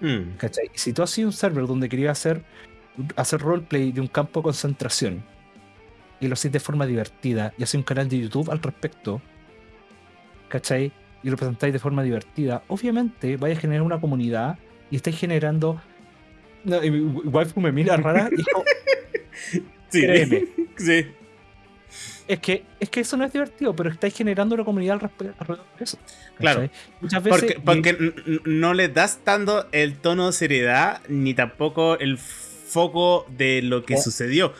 Mm, ¿Cachai? Si tú has sido un server donde querías hacer, hacer roleplay de un campo de concentración y lo haces de forma divertida y haces un canal de YouTube al respecto, ¿cachai? Y lo presentáis de forma divertida, obviamente vais a generar una comunidad y estáis generando. No, y mi waifu me mira rara y como, sí. Créeme. sí. es que, es que eso no es divertido, pero estáis generando una comunidad alrededor de eso. Claro. ¿cachai? Muchas veces. Porque, porque no le das tanto el tono de seriedad ni tampoco el foco de lo que Oh. sucedió.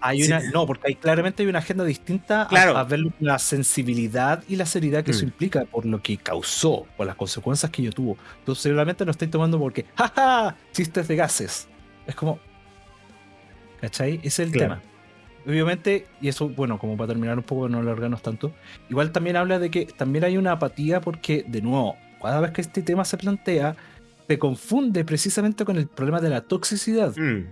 Hay Sí. una, no, porque hay, claramente hay una agenda distinta a- Claro. a, ver la sensibilidad y la seriedad que eso Mm. implica por lo que causó, por las consecuencias que yo tuvo. Entonces, seguramente lo estáis tomando porque, jaja, chistes de gases. Es como, ¿cachai? Ese es el Claro. tema. Obviamente, y eso, bueno, como para terminar un poco, no alargarnos tanto, igual también habla de que también hay una apatía porque, de nuevo, cada vez que este tema se plantea, se confunde precisamente con el problema de la toxicidad. Mm.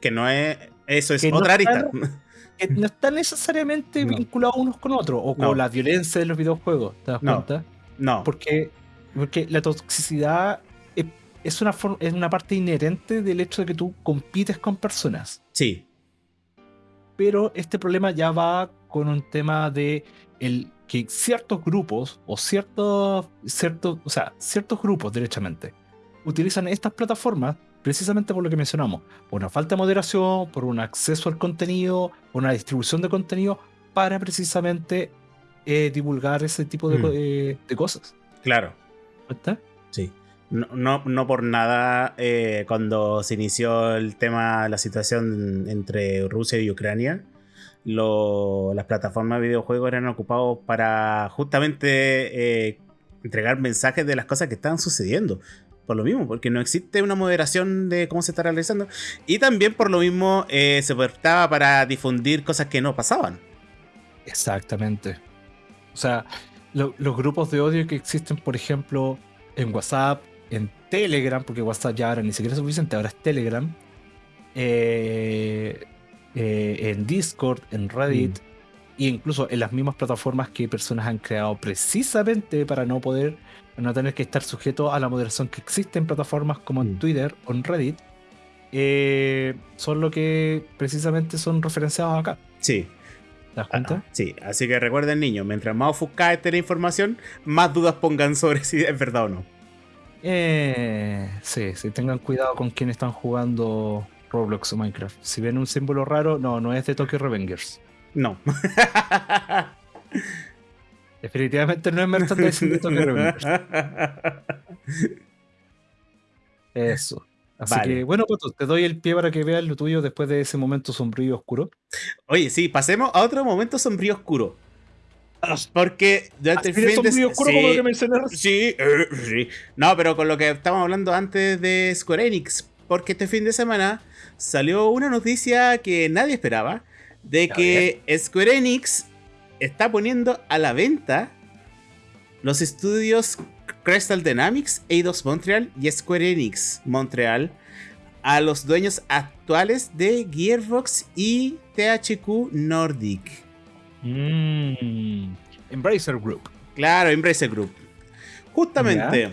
Que no es. Eso es no otra arista. está- que no están necesariamente No. vinculados unos con otros o con No. la violencia de los videojuegos, ¿te das No. cuenta? No. Porque Porque la toxicidad es, es una, es una parte inherente del hecho de que tú compites con personas. Sí, Pero este problema ya va con un tema de el que ciertos grupos o ciertos, ciertos, o sea, ciertos grupos, derechamente, utilizan estas plataformas precisamente por lo que mencionamos, por una falta de moderación, por un acceso al contenido, por una distribución de contenido, para precisamente eh, divulgar ese tipo de, Mm. eh, de cosas. claro. ¿Está? Sí. No, no, no por nada, eh, cuando se inició el tema, la situación entre Rusia y Ucrania, lo- las plataformas de videojuegos eran ocupados para justamente entregar mensajes de las cosas que estaban sucediendo. Por lo mismo, porque no existe una moderación de cómo se está realizando. Y también por lo mismo eh, se prestaba para difundir cosas que no pasaban. Exactamente. O sea, lo- los grupos de odio que existen, por ejemplo, en WhatsApp, en Telegram, porque WhatsApp ya ahora ni siquiera es suficiente, ahora es Telegram, eh, eh, en Discord, en Reddit, e incluso en las mismas plataformas que personas han creado precisamente para no poder, no tener que estar sujeto a la moderación que existe en plataformas como en Mm. Twitter o en Reddit, eh, son lo que precisamente son referenciados acá. Sí. ¿Te das Ah, cuenta? sí, así que recuerden niños, mientras más ofuscada esté la información, más dudas pongan sobre si es verdad o no. Eh, sí, sí, tengan cuidado con quienes están jugando Roblox o Minecraft. Si ven un símbolo raro, no, no es de Tokyo Revengers. No. Definitivamente no es merchandising de Tokyo Revengers. Eso. Así Vale. que, bueno, Pato, te doy el pie para que veas lo tuyo después de ese momento sombrío y oscuro. Oye, sí, pasemos a otro momento sombrío oscuro. Porque durante el fin de sombrío oscuro como lo sí, que mencioné recién. sí, eh, sí. No, pero con lo que estábamos hablando antes de Square Enix. Porque este fin de semana salió una noticia que nadie esperaba. De que Square Enix está poniendo a la venta los estudios Crystal Dynamics, Eidos Montreal y Square Enix Montreal a los dueños actuales de Gearbox y THQ Nordic. Mm, Embracer Group. Claro, Embracer Group. Justamente.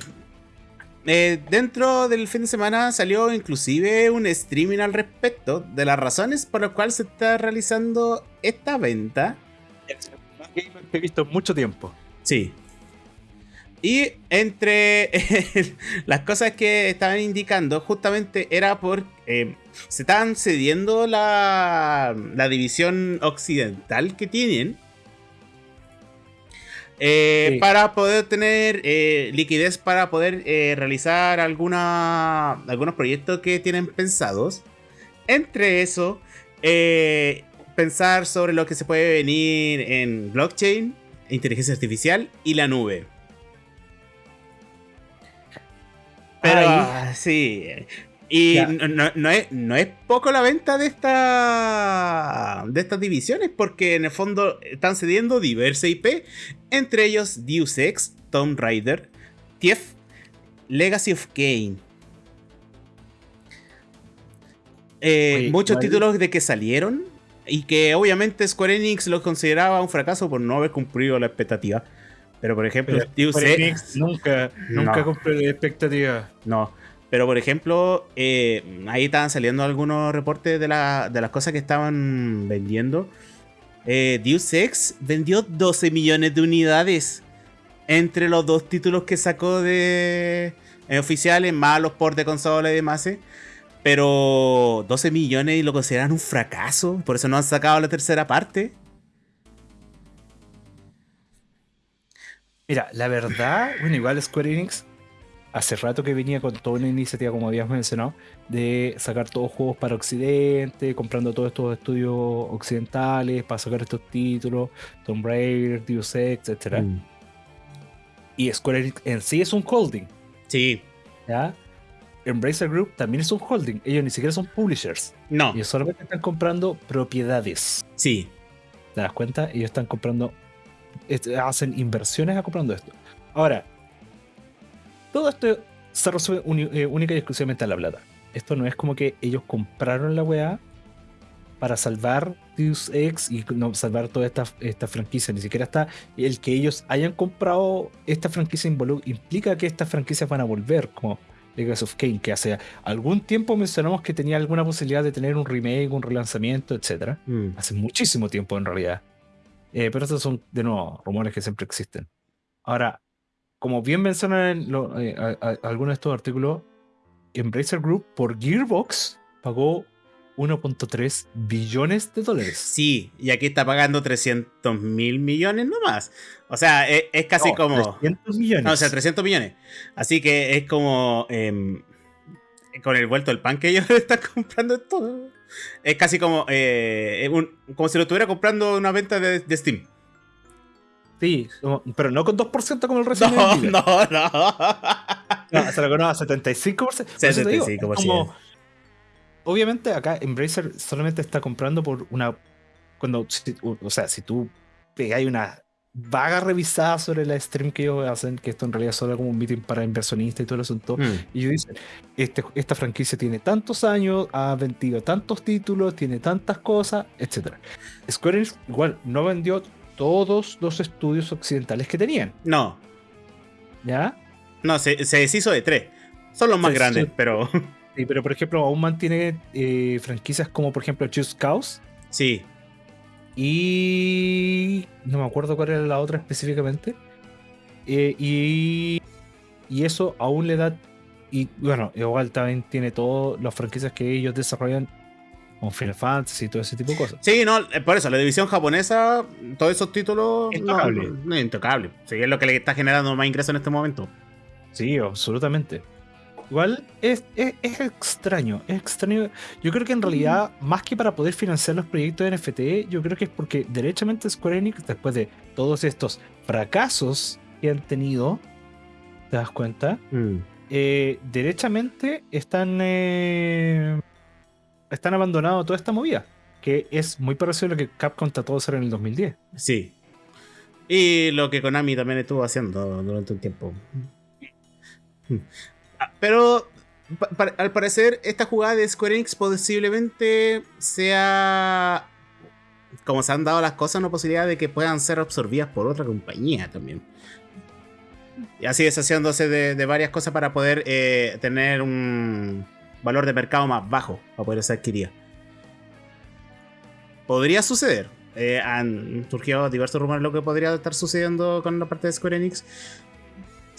eh, dentro del fin de semana salió inclusive un streaming al respecto de las razones por las cuales se está realizando esta venta. Más gamer que he visto en mucho tiempo. Sí. Y entre las cosas que estaban indicando, justamente era por. eh, se estaban cediendo la, la división occidental que tienen. eh, Sí. Para poder tener eh, liquidez para poder eh, realizar alguna, algunos proyectos que tienen pensados. Entre eso, eh, pensar sobre lo que se puede venir en blockchain, inteligencia artificial y la nube. Pero Ay. sí. Y no, es, no es poco la venta de, esta, de estas divisiones, porque en el fondo están cediendo diversas IP, entre ellos Deus Ex, Tomb Raider, TIEF, Legacy of Kane. Eh, muchos títulos de que salieron y que obviamente Square Enix los consideraba un fracaso por no haber cumplido la expectativa. Pero por ejemplo, Pero Square Enix nunca, nunca No. cumple la expectativa. no. Pero por ejemplo, eh, ahí estaban saliendo algunos reportes de, la- de las cosas que estaban vendiendo. Eh, Deus Ex vendió 12 millones de unidades entre los dos títulos que sacó de eh, oficiales, más los ports de consola y demás. Pero 12 millones y lo consideran un fracaso. Por eso no han sacado la tercera parte. Mira, la verdad, bueno, igual Square Enix hace rato que venía con toda una iniciativa, como habíamos mencionado, de sacar todos juegos para Occidente, comprando todos estos estudios occidentales para sacar estos títulos, Tomb Raider, Deus Ex, etc. Mm. Y Square Enix en sí es un holding, Sí. ¿ya? Embracer Group también es un holding, ellos ni siquiera son publishers, No. ellos solamente están comprando propiedades. Sí. ¿Te das cuenta? Ellos están comprando, hacen inversiones a comprando esto. Ahora, todo esto se resuelve uni- eh, única y exclusivamente a la plata. Esto no es como que ellos compraron la weá para salvar Deus Ex y no salvar toda esta, esta franquicia. Ni siquiera está el que ellos hayan comprado esta franquicia implica que estas franquicias van a volver, como Legacy of Kane, que hace algún tiempo mencionamos que tenía alguna posibilidad de tener un remake, un relanzamiento, etc. Mm. Hace muchísimo tiempo en realidad. Eh, pero estos son, de nuevo, rumores que siempre existen. Ahora, como bien mencionan lo, eh, algunos de estos artículos, Embracer Group por Gearbox pagó 1.3 billones de dólares. Sí, y aquí está pagando 300 mil millones nomás. O sea, e, es, casi como... 300 millones. No, o sea, 300 millones. Así que es como... Em, con el vuelto del pan que ellos están comprando todo. Es casi como... Eh, como si lo estuviera comprando una venta de, Steam. Sí, pero no con 2% como el resto. No, no, no. no. se lo conoce a 75%. 75%. Como, obviamente acá Embracer solamente está comprando por una. Cuando, o sea, si tú pegáis una vaga revisada sobre la stream que ellos hacen, que esto en realidad es solo como un meeting para inversionistas y todo el asunto, mm. y ellos dicen, este, esta franquicia tiene tantos años, ha vendido tantos títulos, tiene tantas cosas, etc. Square Enix igual no vendió todos los estudios occidentales que tenían. No. ¿Ya? No, se, deshizo de tres. Son los más grandes, pero... Sí, pero por ejemplo, aún mantiene eh, franquicias como por ejemplo Just Cause. Sí. Y. No me acuerdo cuál era la otra específicamente. Eh, y. Y eso aún le da. Y bueno, igual también tiene todas las franquicias que ellos desarrollan con Final Fantasy y todo ese tipo de cosas. Sí, no, por eso, la división japonesa, todos esos títulos. Intocable. No, intocable. Sí, es lo que le está generando más ingresos en este momento. Sí, absolutamente. Igual es, extraño, es extraño. Yo creo que en realidad, más que para poder financiar los proyectos de NFT, yo creo que es porque derechamente Square Enix, después de todos estos fracasos que han tenido, ¿te das cuenta? Mm. Eh, derechamente están, eh, están abandonando toda esta movida, que es muy parecido a lo que Capcom trató de hacer en el 2010. Sí. Y lo que Konami también estuvo haciendo durante un tiempo. Pero al parecer esta jugada de Square Enix posiblemente sea, como se han dado las cosas, una posibilidad de que puedan ser absorbidas por otra compañía también. Y así es haciéndose de, varias cosas para poder eh, tener un valor de mercado más bajo para poder ser adquirida. Podría suceder. Eh, han surgido diversos rumores de lo que podría estar sucediendo con la parte de Square Enix.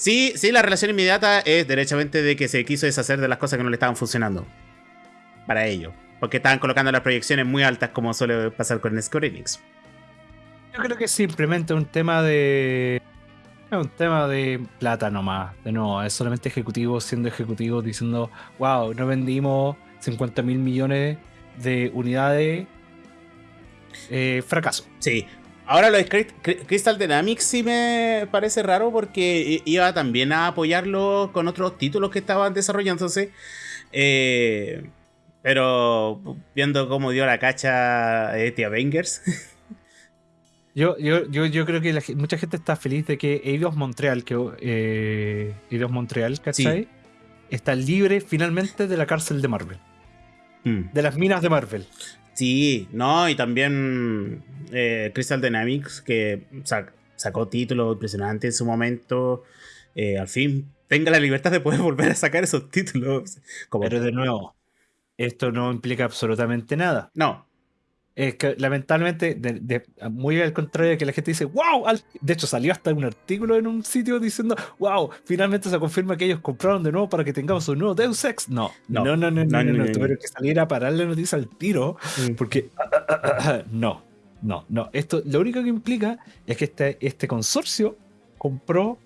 Sí, sí, la relación inmediata es derechamente de que se quiso deshacer de las cosas que no le estaban funcionando. Para ello. Porque estaban colocando las proyecciones muy altas como suele pasar con Square Enix. Yo creo que es simplemente un tema de... un tema de plata nomás. De nuevo, es solamente ejecutivos siendo ejecutivos diciendo, wow, no vendimos 50 mil millones de unidades. Eh, fracaso. Sí, Ahora lo de Crystal Dynamics sí me parece raro porque iba también a apoyarlo con otros títulos que estaban desarrollándose. Eh, pero viendo cómo dio la cacha Etia Bangers. Yo, yo, yo, creo que mucha gente está feliz de que Eidos Montreal, que eh, Eidos Montreal, ¿cachai? Está libre finalmente de la cárcel de Marvel. Mm. De las minas de Marvel. Sí, no, y también eh, Crystal Dynamics, que sacó títulos impresionantes en su momento. Eh, al fin tenga la libertad de poder volver a sacar esos títulos. Pero de nuevo, esto no implica absolutamente nada. No, es que lamentablemente, muy al contrario de que la gente dice, wow, de hecho salió hasta un artículo en un sitio diciendo, wow, finalmente se confirma que ellos compraron de nuevo para que tengamos un nuevo Deus Ex. No, no, no, no, no, no, no, no, tuvieron que salir a parar la noticia al tiro, mm. porque no, no, no. Esto lo único que implica es que este, este consorcio compró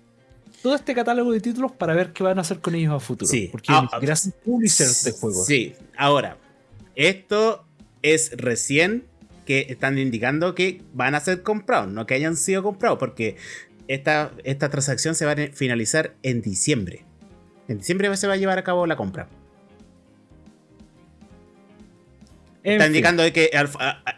todo este catálogo de títulos para ver qué van a hacer con ellos a futuro. Sí. Porque ah, gracias publishers de juegos. Sí, ahora, esto es recién que están indicando que van a ser comprados, no que hayan sido comprados, porque esta, esta transacción se va a finalizar en diciembre. En diciembre se va a llevar a cabo la compra. Está indicando que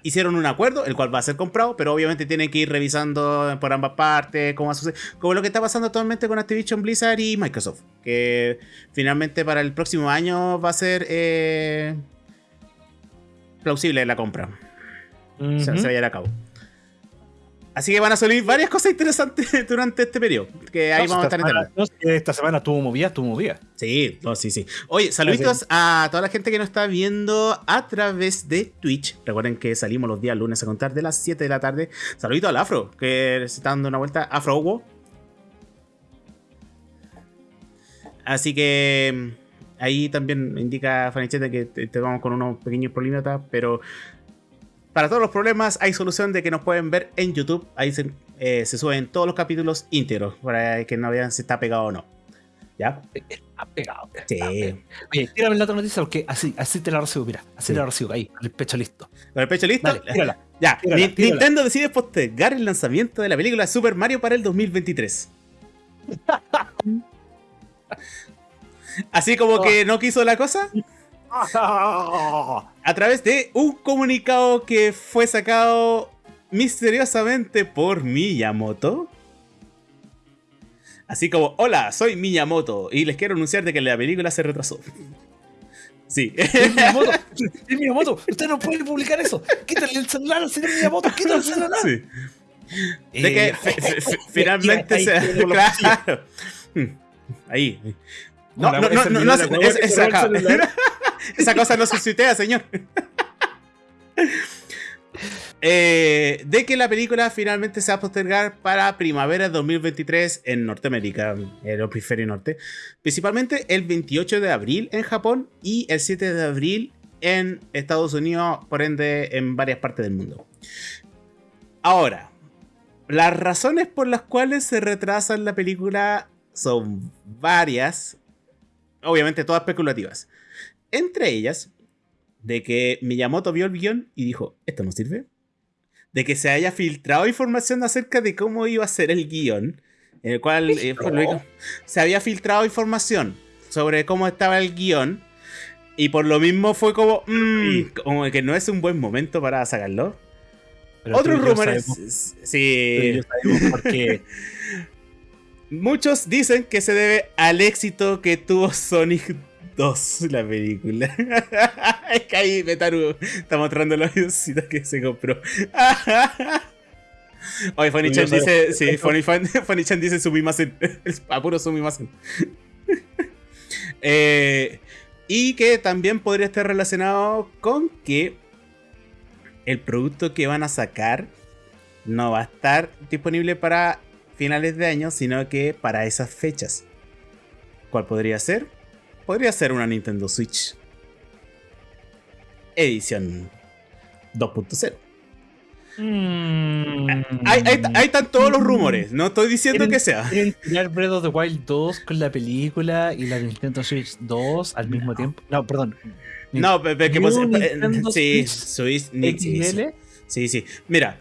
hicieron un acuerdo, el cual va a ser comprado, pero obviamente tienen que ir revisando por ambas partes cómo va a suceder. Como lo que está pasando actualmente con Activision Blizzard y Microsoft. Que finalmente para el próximo año va a ser eh, plausible la compra. Ujú. se, se vaya a cabo. Así que van a salir varias cosas interesantes durante este periodo. Que ahí No, vamos a esta estar semana- no, esta semana tuvo movida, tuvo movida. Sí, no, sí, sí. Oye, saluditos a toda la gente que nos está viendo a través de Twitch. Recuerden que salimos los días lunes a contar de las 7 de la tarde. Saluditos al Afro, que se está dando una vuelta. Afro Hugo. Así que mm, ahí también indica Fanichete que te, te vamos con unos pequeños problemitas, pero para todos los problemas hay solución de que nos pueden ver en YouTube. Ahí se, eh, se suben todos los capítulos íntegros para que no vean si está pegado o no. ¿Ya? Está pegado. está Sí. pegado. Oye, tírame la otra noticia porque así, así te la recibo, mira. Así Sí. te la recibo, ahí, con el pecho listo. ¿Con el pecho listo? Dale, tírala. Ya, tírala. Nintendo decide postergar el lanzamiento de la película Super Mario para el 2023. Así como que no quiso la cosa, a través de un comunicado que fue sacado misteriosamente por Miyamoto. Así como, hola, soy Miyamoto y les quiero anunciar de que la película se retrasó. Sí. Es Miyamoto, es Miyamoto, usted no puede publicar eso. Quítale el celular al señor Miyamoto, quítale el celular. sí. De que Eh, fi- fi- fi- finalmente se. ahí, Claro. Hmm. Ahí. No, no, no, no, esa- cosa no se tuitea, señor. Eh, de que la película finalmente se va a postergar para primavera de 2023 en Norteamérica, en el hemisferio norte. Principalmente el 28 de abril en Japón y el 7 de abril en Estados Unidos, por ende en varias partes del mundo. Ahora, las razones por las cuales se retrasan la película son varias, obviamente todas especulativas. Entre ellas, de que Miyamoto vio el guion y dijo, esto no sirve. De que se haya filtrado información acerca de cómo iba a ser el guion, en el cual eh, se había filtrado información sobre cómo estaba el guion. Y por lo mismo fue como, mm, como que no es un buen momento para sacarlo. Pero Otros rumores. Sí. yo sabemos por qué. Muchos dicen que se debe al éxito que tuvo Sonic 2, la película. es que ahí Metaru está mostrando la videocita que se compró. Oye, yo dice, sí, Funny-chan dice sumimasen. Es a puro sumimasen. Eh, y que también podría estar relacionado con que el producto que van a sacar no va a estar disponible para finales de año, sino que para esas fechas. ¿Cuál podría ser? Podría ser una Nintendo Switch. Edición 2.0. Mm. Ahí, ahí- ahí están todos los rumores. No estoy diciendo que sea. ¿Quieren tirar Breath of the Wild 2 con la película y la Nintendo Switch 2 al mismo tiempo? No, perdón. No, pero que pos- eh, sí, Switch sí, sí, sí. Mira,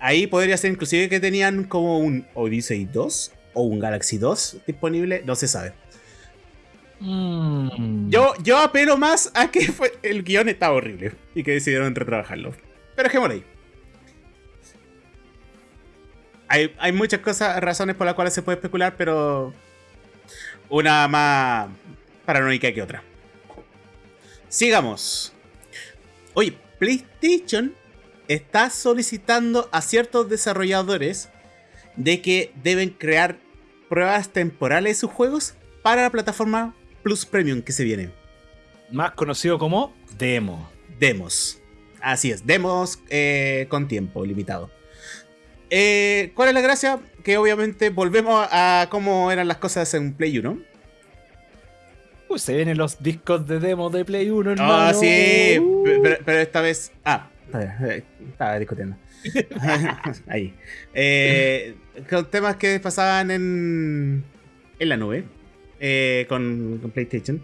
ahí podría ser inclusive que tenían como un Odyssey 2 o un Galaxy 2 disponible, no se sabe. Mm. Yo, yo apelo más a que fue- el guion estaba horrible y que decidieron retrabajarlo. Pero dejémoslo ahí. Hay, hay muchas cosas, razones por las cuales se puede especular, pero una más paranoica que otra. Sigamos. Oye, PlayStation está solicitando a ciertos desarrolladores de que deben crear pruebas temporales de sus juegos para la plataforma Plus Premium que se viene. Más conocido como Demo. Demos. Así es, demos eh, con tiempo limitado. Eh, ¿Cuál es la gracia? Que obviamente volvemos a cómo eran las cosas en Play 1. Uy, se vienen los discos de demo de Play 1, hermano. Ah, sí, Uh. pe- pero, pero esta vez. Ah, estaba discutiendo. Ahí. Eh, con temas que pasaban en, en la nube eh, con, con PlayStation.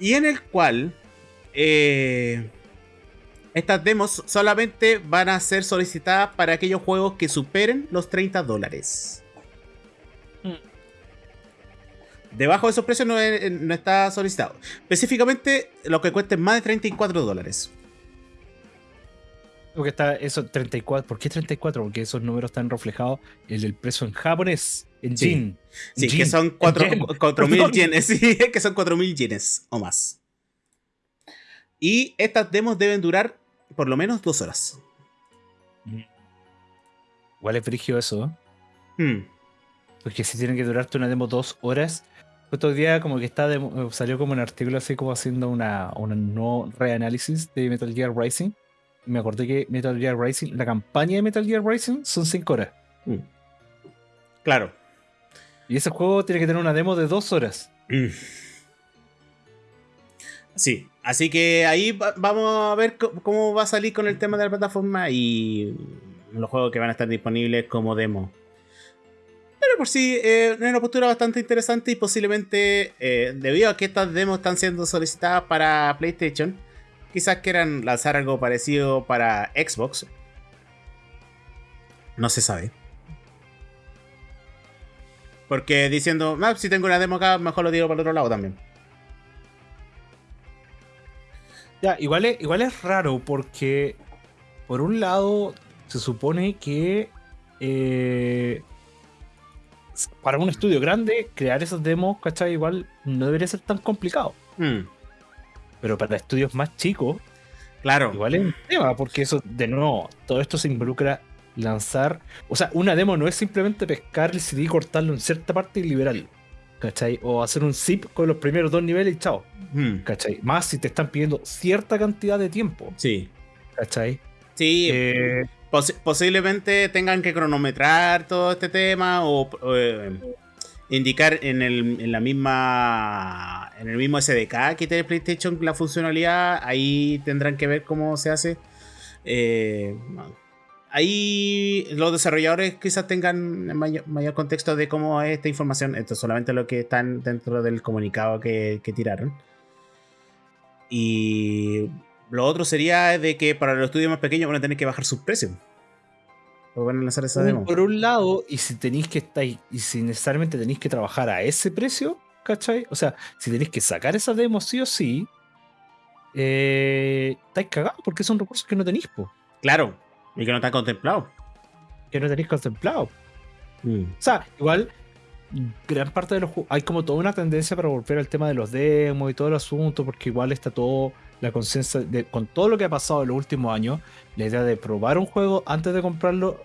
Y en el cual eh, estas demos solamente van a ser solicitadas para aquellos juegos que superen los 30 dólares. Mm. Debajo de esos precios no, es- no está solicitado. Específicamente lo que cueste más de 34 dólares. Porque está eso 34. ¿Por qué 34? Porque esos números están reflejados en el precio en japonés, en Sí. yen. Sí, En que yen, son en 4 yen. mil Perdón. yenes. Sí, que son 4 mil yenes o más. Y estas demos deben durar por lo menos dos horas. Igual es frigio eso. ¿eh? Hmm. Porque si tiene que durarte una demo dos horas. Otro día como que está salió como un artículo así como haciendo una, una no reanálisis de Metal Gear Rising. Me acordé que Metal Gear Rising, la campaña de Metal Gear Rising son 5 horas. Hmm. Claro. Y ese juego tiene que tener una demo de dos horas. Mm. Sí, así que ahí va- vamos a ver cómo va a salir con el tema de la plataforma y los juegos que van a estar disponibles como demo. Pero por sí, eh, es una postura bastante interesante y posiblemente, eh, debido a que estas demos están siendo solicitadas para PlayStation, quizás quieran lanzar algo parecido para Xbox. No se sabe. Porque diciendo, "Ah, si tengo una demo acá, mejor lo tiro para el otro lado también. Ya, igual es, igual es raro porque, por un lado, se supone que eh, para un estudio grande, crear esas demos, ¿cachai? Igual no debería ser tan complicado. Hmm, Pero para estudios más chicos, claro. igual es un tema, porque eso, de nuevo, todo esto se involucra lanzar. O sea, una demo no es simplemente pescar el CD, cortarlo en cierta parte y liberarlo. ¿Cachai? O hacer un zip con los primeros dos niveles y chao. Hmm, ¿Cachai? Más si te están pidiendo cierta cantidad de tiempo. sí. ¿Cachai? Sí, Eh, posi- posiblemente tengan que cronometrar todo este tema o, o, eh, indicar en, el, en la misma en el mismo SDK que tiene PlayStation la funcionalidad. Ahí tendrán que ver cómo se hace. Eh, ahí los desarrolladores quizás tengan mayor, contexto de cómo es esta información. Esto es solamente lo que están dentro del comunicado que, que tiraron. Y lo otro sería de que para los estudios más pequeños van a tener que bajar sus precios. O van a lanzar esa demo. por un lado, y si tenéis que estar, y si necesariamente tenéis que trabajar a ese precio, ¿cachai? O sea, si tenéis que sacar esa demo sí o sí, eh, estáis cagados porque son recursos que no tenéis, po, Claro. Y que no está contemplado. que no tenéis contemplado. Mm. O sea, igual, gran parte de los juegos, hay como toda una tendencia para volver al tema de los demos y todo el asunto, porque igual está todo la conciencia de con todo lo que ha pasado en los últimos años, la idea de probar un juego antes de comprarlo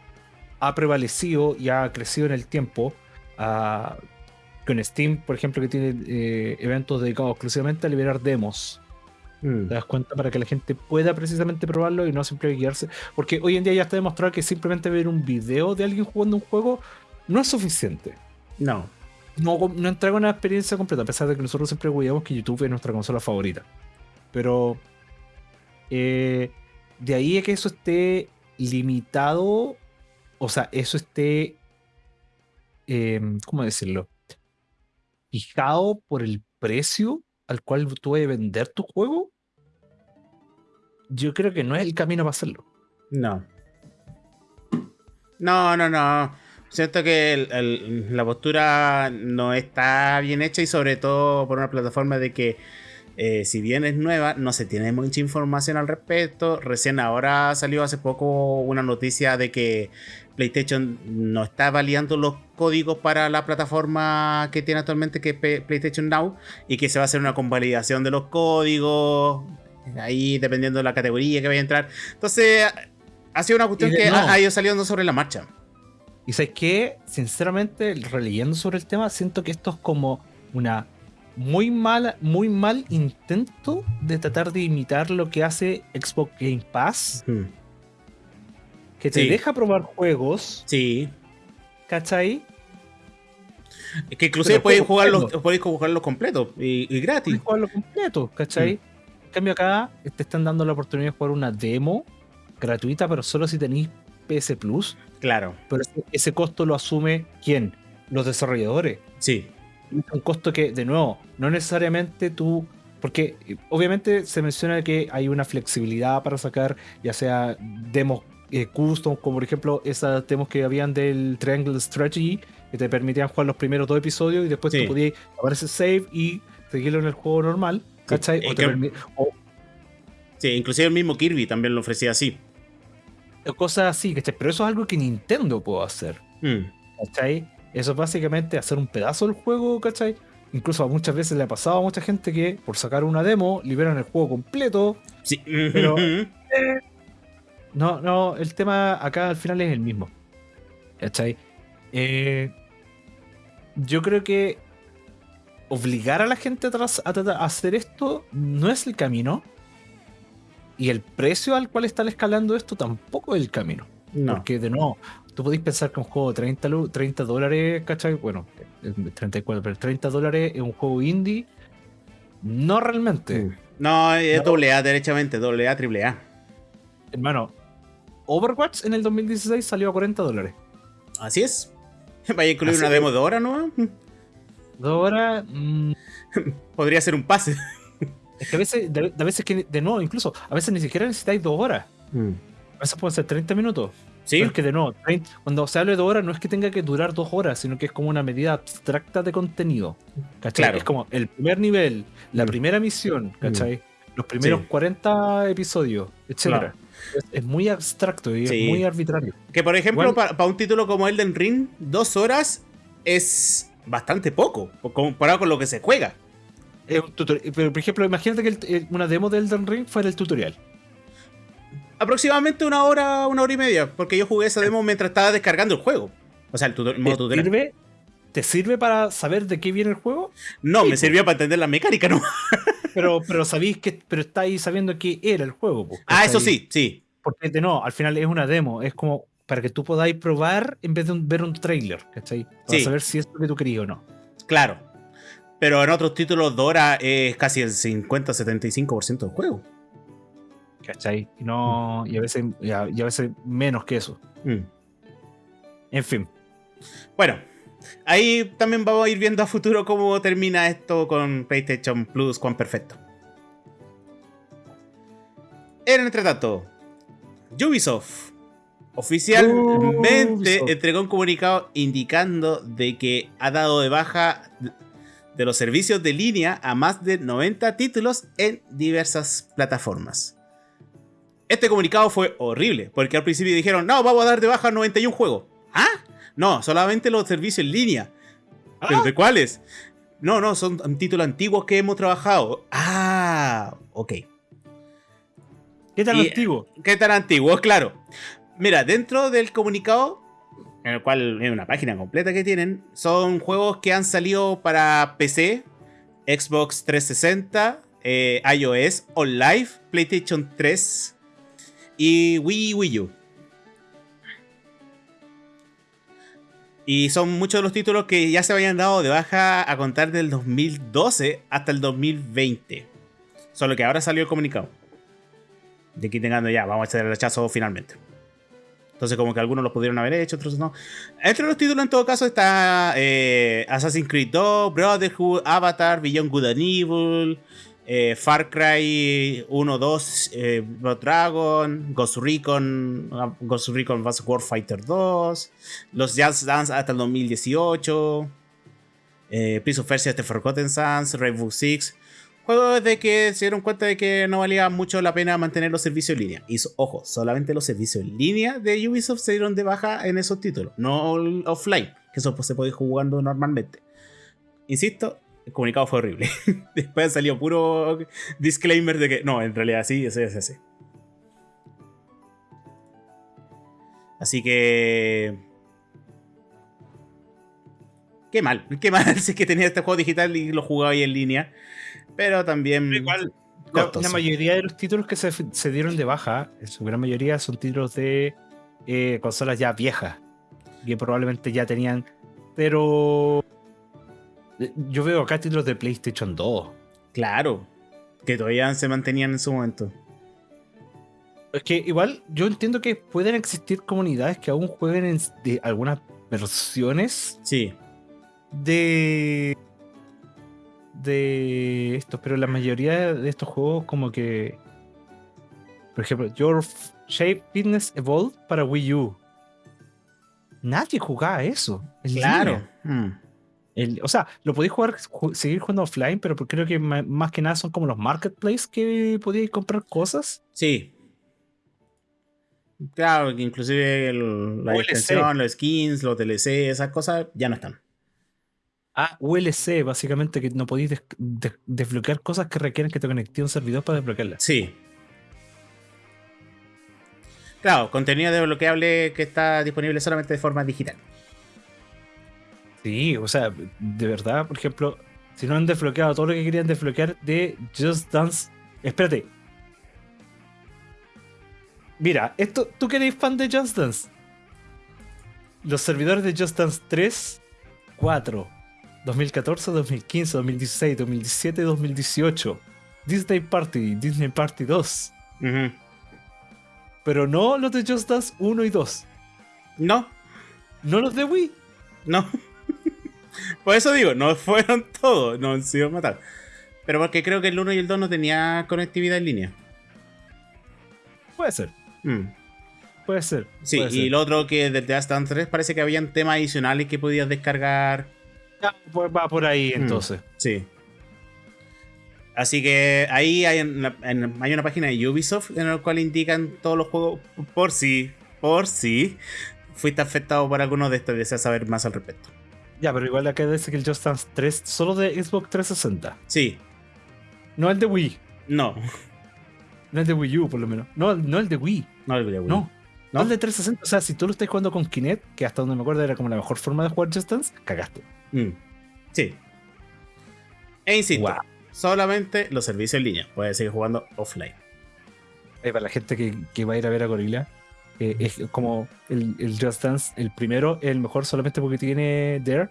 ha prevalecido y ha crecido en el tiempo. ah, con Steam, por ejemplo, que tiene eh, eventos dedicados exclusivamente a liberar demos. Mm. ¿Te das cuenta? Para que la gente pueda precisamente probarlo y no simplemente guiarse. Porque hoy en día ya está demostrado que simplemente ver un video de alguien jugando un juego no es suficiente. No. No, no entrega una experiencia completa, a pesar de que nosotros siempre cuidamos que YouTube es nuestra consola favorita. Pero eh, de ahí a que eso esté limitado, o sea, eso esté, eh, ¿cómo decirlo? Fijado por el precio al cual tú vas a vender tu juego, yo creo que no es el camino para hacerlo. No. No, no, no. Siento que la postura no está bien hecha y sobre todo por una plataforma de que eh, si bien es nueva, no se tiene mucha información al respecto. Recién ahora salió hace poco una noticia de que PlayStation no está validando los códigos para la plataforma que tiene actualmente, que es PlayStation Now, y que se va a hacer una convalidación de los códigos, ahí dependiendo de la categoría que vaya a entrar. Entonces, ha sido una cuestión de- que no. ha, ha ido saliendo sobre la marcha. Y sabes que, sinceramente, releyendo sobre el tema, siento que esto es como una muy mala, muy mal intento de tratar de imitar lo que hace Xbox Game Pass, que te Sí. deja probar juegos, Sí. ¿cachai? Es que inclusive Pero podéis juego jugarlos, completo. podéis jugarlos completos y, y gratis. Puedes jugarlo completo, ¿cachai? En cambio acá te están dando la oportunidad de jugar una demo gratuita, pero solo si tenéis PS Plus. Claro. Pero ese, ese costo lo asume quién? Los desarrolladores. Sí. Un costo que, de nuevo, no necesariamente tú. Porque obviamente se menciona que hay una flexibilidad para sacar, ya sea demos eh, custom, como por ejemplo esas demos que habían del Triangle Strategy, que te permitían jugar los primeros dos episodios y después Sí. tú podías aparecer save y seguirlo en el juego normal. ¿Cachai? O, te que- permi- o- Sí, inclusive el mismo Kirby también lo ofrecía así. cosas así, ¿cachai? Pero eso es algo que Nintendo puede hacer. Hmm. ¿Cachai? Eso es básicamente hacer un pedazo del juego, ¿cachai? Incluso a muchas veces le ha pasado a mucha gente que por sacar una demo liberan el juego completo, Sí. Pero- No, no, el tema acá al final es el mismo. ¿Cachai? Eh, yo creo que obligar a la gente a, a hacer esto no es el camino. Y el precio al cual están escalando esto tampoco es el camino. No. Porque de nuevo, tú podéis pensar que un juego de 30, lu- 30 dólares, ¿cachai? Bueno, es 34, pero 30 dólares es un juego indie. No realmente. Mm. No, es No. doble A, derechamente, doble A, triple A. Hermano, Overwatch en el 2016 salió a 40 dólares. Así es. Vaya a incluir Así una demo de hora, ¿no? Dos horas. mm, Podría ser un pase. es que a veces, de, de veces que, de nuevo, incluso, a veces ni siquiera necesitáis dos horas. A veces pueden ser 30 minutos. Sí, Pero es que de nuevo, 30 cuando se habla de dos horas, no es que tenga que durar dos horas, sino que es como una medida abstracta de contenido. ¿Cachai? Claro. Es como el primer nivel, la Mm. primera misión, ¿cachai? Los primeros Sí. 40 episodios, etcétera. Claro. Es, es muy abstracto y Sí. es muy arbitrario. que por ejemplo, para un título como Elden Ring, dos horas es bastante poco, comparado con lo que se juega. Es un tutorial. Pero, por ejemplo, imagínate que el- el- una demo de Elden Ring fuera el tutorial. Aproximadamente una hora, una hora y media, porque yo jugué esa demo mientras estaba descargando el juego. O sea, el, tutor- el modo ¿Te tutorial. sirve, ¿Te sirve para saber de qué viene el juego? No, Sí, me sirvió para entender la mecánica, ¿no? Pero, pero sabéis que. Pero estáis sabiendo qué era el juego. Ah, eso sí, sí. Porque no, al final es una demo. Es como para que tú podáis probar en vez de un- ver un trailer, ¿cachai? Para Sí. saber si es lo que tú querías o no. Claro. Pero en otros títulos Dora es casi el 50-75% del juego. ¿Cachai? Y, no, y, a veces, y, a, y a veces menos que eso. Mm. En fin. Bueno, ahí también vamos a ir viendo a futuro cómo termina esto con PlayStation Plus, cuán perfecto. En entre tanto, Ubisoft oficialmente Ubisoft. entregó un comunicado indicando de que ha dado de baja de los servicios de línea a más de 90 títulos en diversas plataformas. Este comunicado fue horrible, porque al principio dijeron, no, vamos a dar de baja 91 juegos. ¿Ah? No, solamente los servicios en línea. ¿Pero Ah. de cuáles? No, no, son títulos antiguos que hemos trabajado. Ah, ok. ¿Qué tan Y- antiguo? ¿Qué tan antiguos? Claro. Mira, dentro del comunicado, en el cual es una página completa que tienen, son juegos que han salido para PC, Xbox 360, eh, iOS, OnLive, PlayStation 3 y Wii Wii U. Y son muchos de los títulos que ya se habían dado de baja a contar del 2012 hasta el 2020. Solo que ahora salió el comunicado. De aquí tengando ya, vamos a hacer el rechazo finalmente. Entonces, como que algunos los pudieron haber hecho, otros no. Entre los títulos, en todo caso, está eh, Assassin's Creed 2, Brotherhood, Avatar, Beyond Good and Evil, eh, Far Cry 1, 2, eh, Blood Dragon, Ghost Recon, ah, Ghost Recon Advanced Warfighter 2, los Jazz Dance hasta el 2018, eh, Prince of Persia The Forgotten Sands, Rainbow Six. Juegos de que se dieron cuenta de que no valía mucho la pena mantener los servicios en línea. Y ojo, solamente los servicios en línea de Ubisoft se dieron de baja en esos títulos, no offline, que eso pues, se puede ir jugando normalmente. Insisto, el comunicado fue horrible. Después salió puro disclaimer de que no, en realidad sí, ese es ese. Así que. Qué mal, qué mal si es que tenía este juego digital y lo jugaba ahí en línea. Pero también. Igual, La, mayoría de los títulos que se, se dieron de baja, en su gran mayoría, son títulos de eh, consolas ya viejas. Que probablemente ya tenían. Pero. Eh, Yo veo acá títulos de PlayStation 2. Claro, que todavía se mantenían en su momento. Es que igual yo entiendo que pueden existir comunidades que aún jueguen en de algunas versiones Sí, de de estos, pero la mayoría de estos juegos como que por ejemplo, Your Shape Fitness Evolved para Wii U. Nadie jugaba eso. claro. Mm. El- o sea, lo podéis jugar, ju- seguir jugando offline, pero creo que más que nada son como los marketplaces que podíais comprar cosas. Sí. Claro, inclusive el- la extensión, los skins, los DLC, esas cosas ya no están. Ah, ULC, básicamente, que no podéis des- des- desbloquear cosas que requieren que te conecte a un servidor para desbloquearlas. Sí. Claro, contenido desbloqueable que está disponible solamente de forma digital. Sí, o sea, de verdad, por ejemplo, si no han desbloqueado todo lo que querían desbloquear de Just Dance. Espérate. Mira, esto, ¿tú que eres fan de Just Dance? Los servidores de Just Dance 3, 4, 2014, 2015, 2016, 2017, 2018. Disney Party, Disney Party 2. Ujú. Pero no los de Just Dance 1 y 2. No, No los de Wii. no. Por eso digo, no fueron todos, no han sido matados. Pero porque creo que el 1 y el 2 no tenía conectividad en línea. Puede ser, Mm. puede ser. Sí, puede y ser. lo otro que desde Dance 3 parece que habían temas adicionales que podías descargar. Ya, pues va por ahí Mm. entonces. Sí. Así que ahí hay, una- hay una página de Ubisoft en la cual indican todos los juegos por si, por si fuiste afectado por alguno de estos y deseas saber más al respecto. Ya, pero igual acá dice que el Just Dance 3 solo de Xbox 360. Sí, No el de Wii. no, No el de Wii U, por lo menos. No, no el de Wii. no el de Wii. No. No el de 360. O sea, si tú lo estás jugando con Kinect, que hasta donde me acuerdo era como la mejor forma de jugar Just Dance, cagaste. Mm. Sí. E insisto, solamente los servicios en línea. Puedes seguir jugando offline. Eh, para la gente que, que va a ir a ver a Gorilla, eh, es como el, el Just Dance, el primero, es el mejor solamente porque tiene Dare.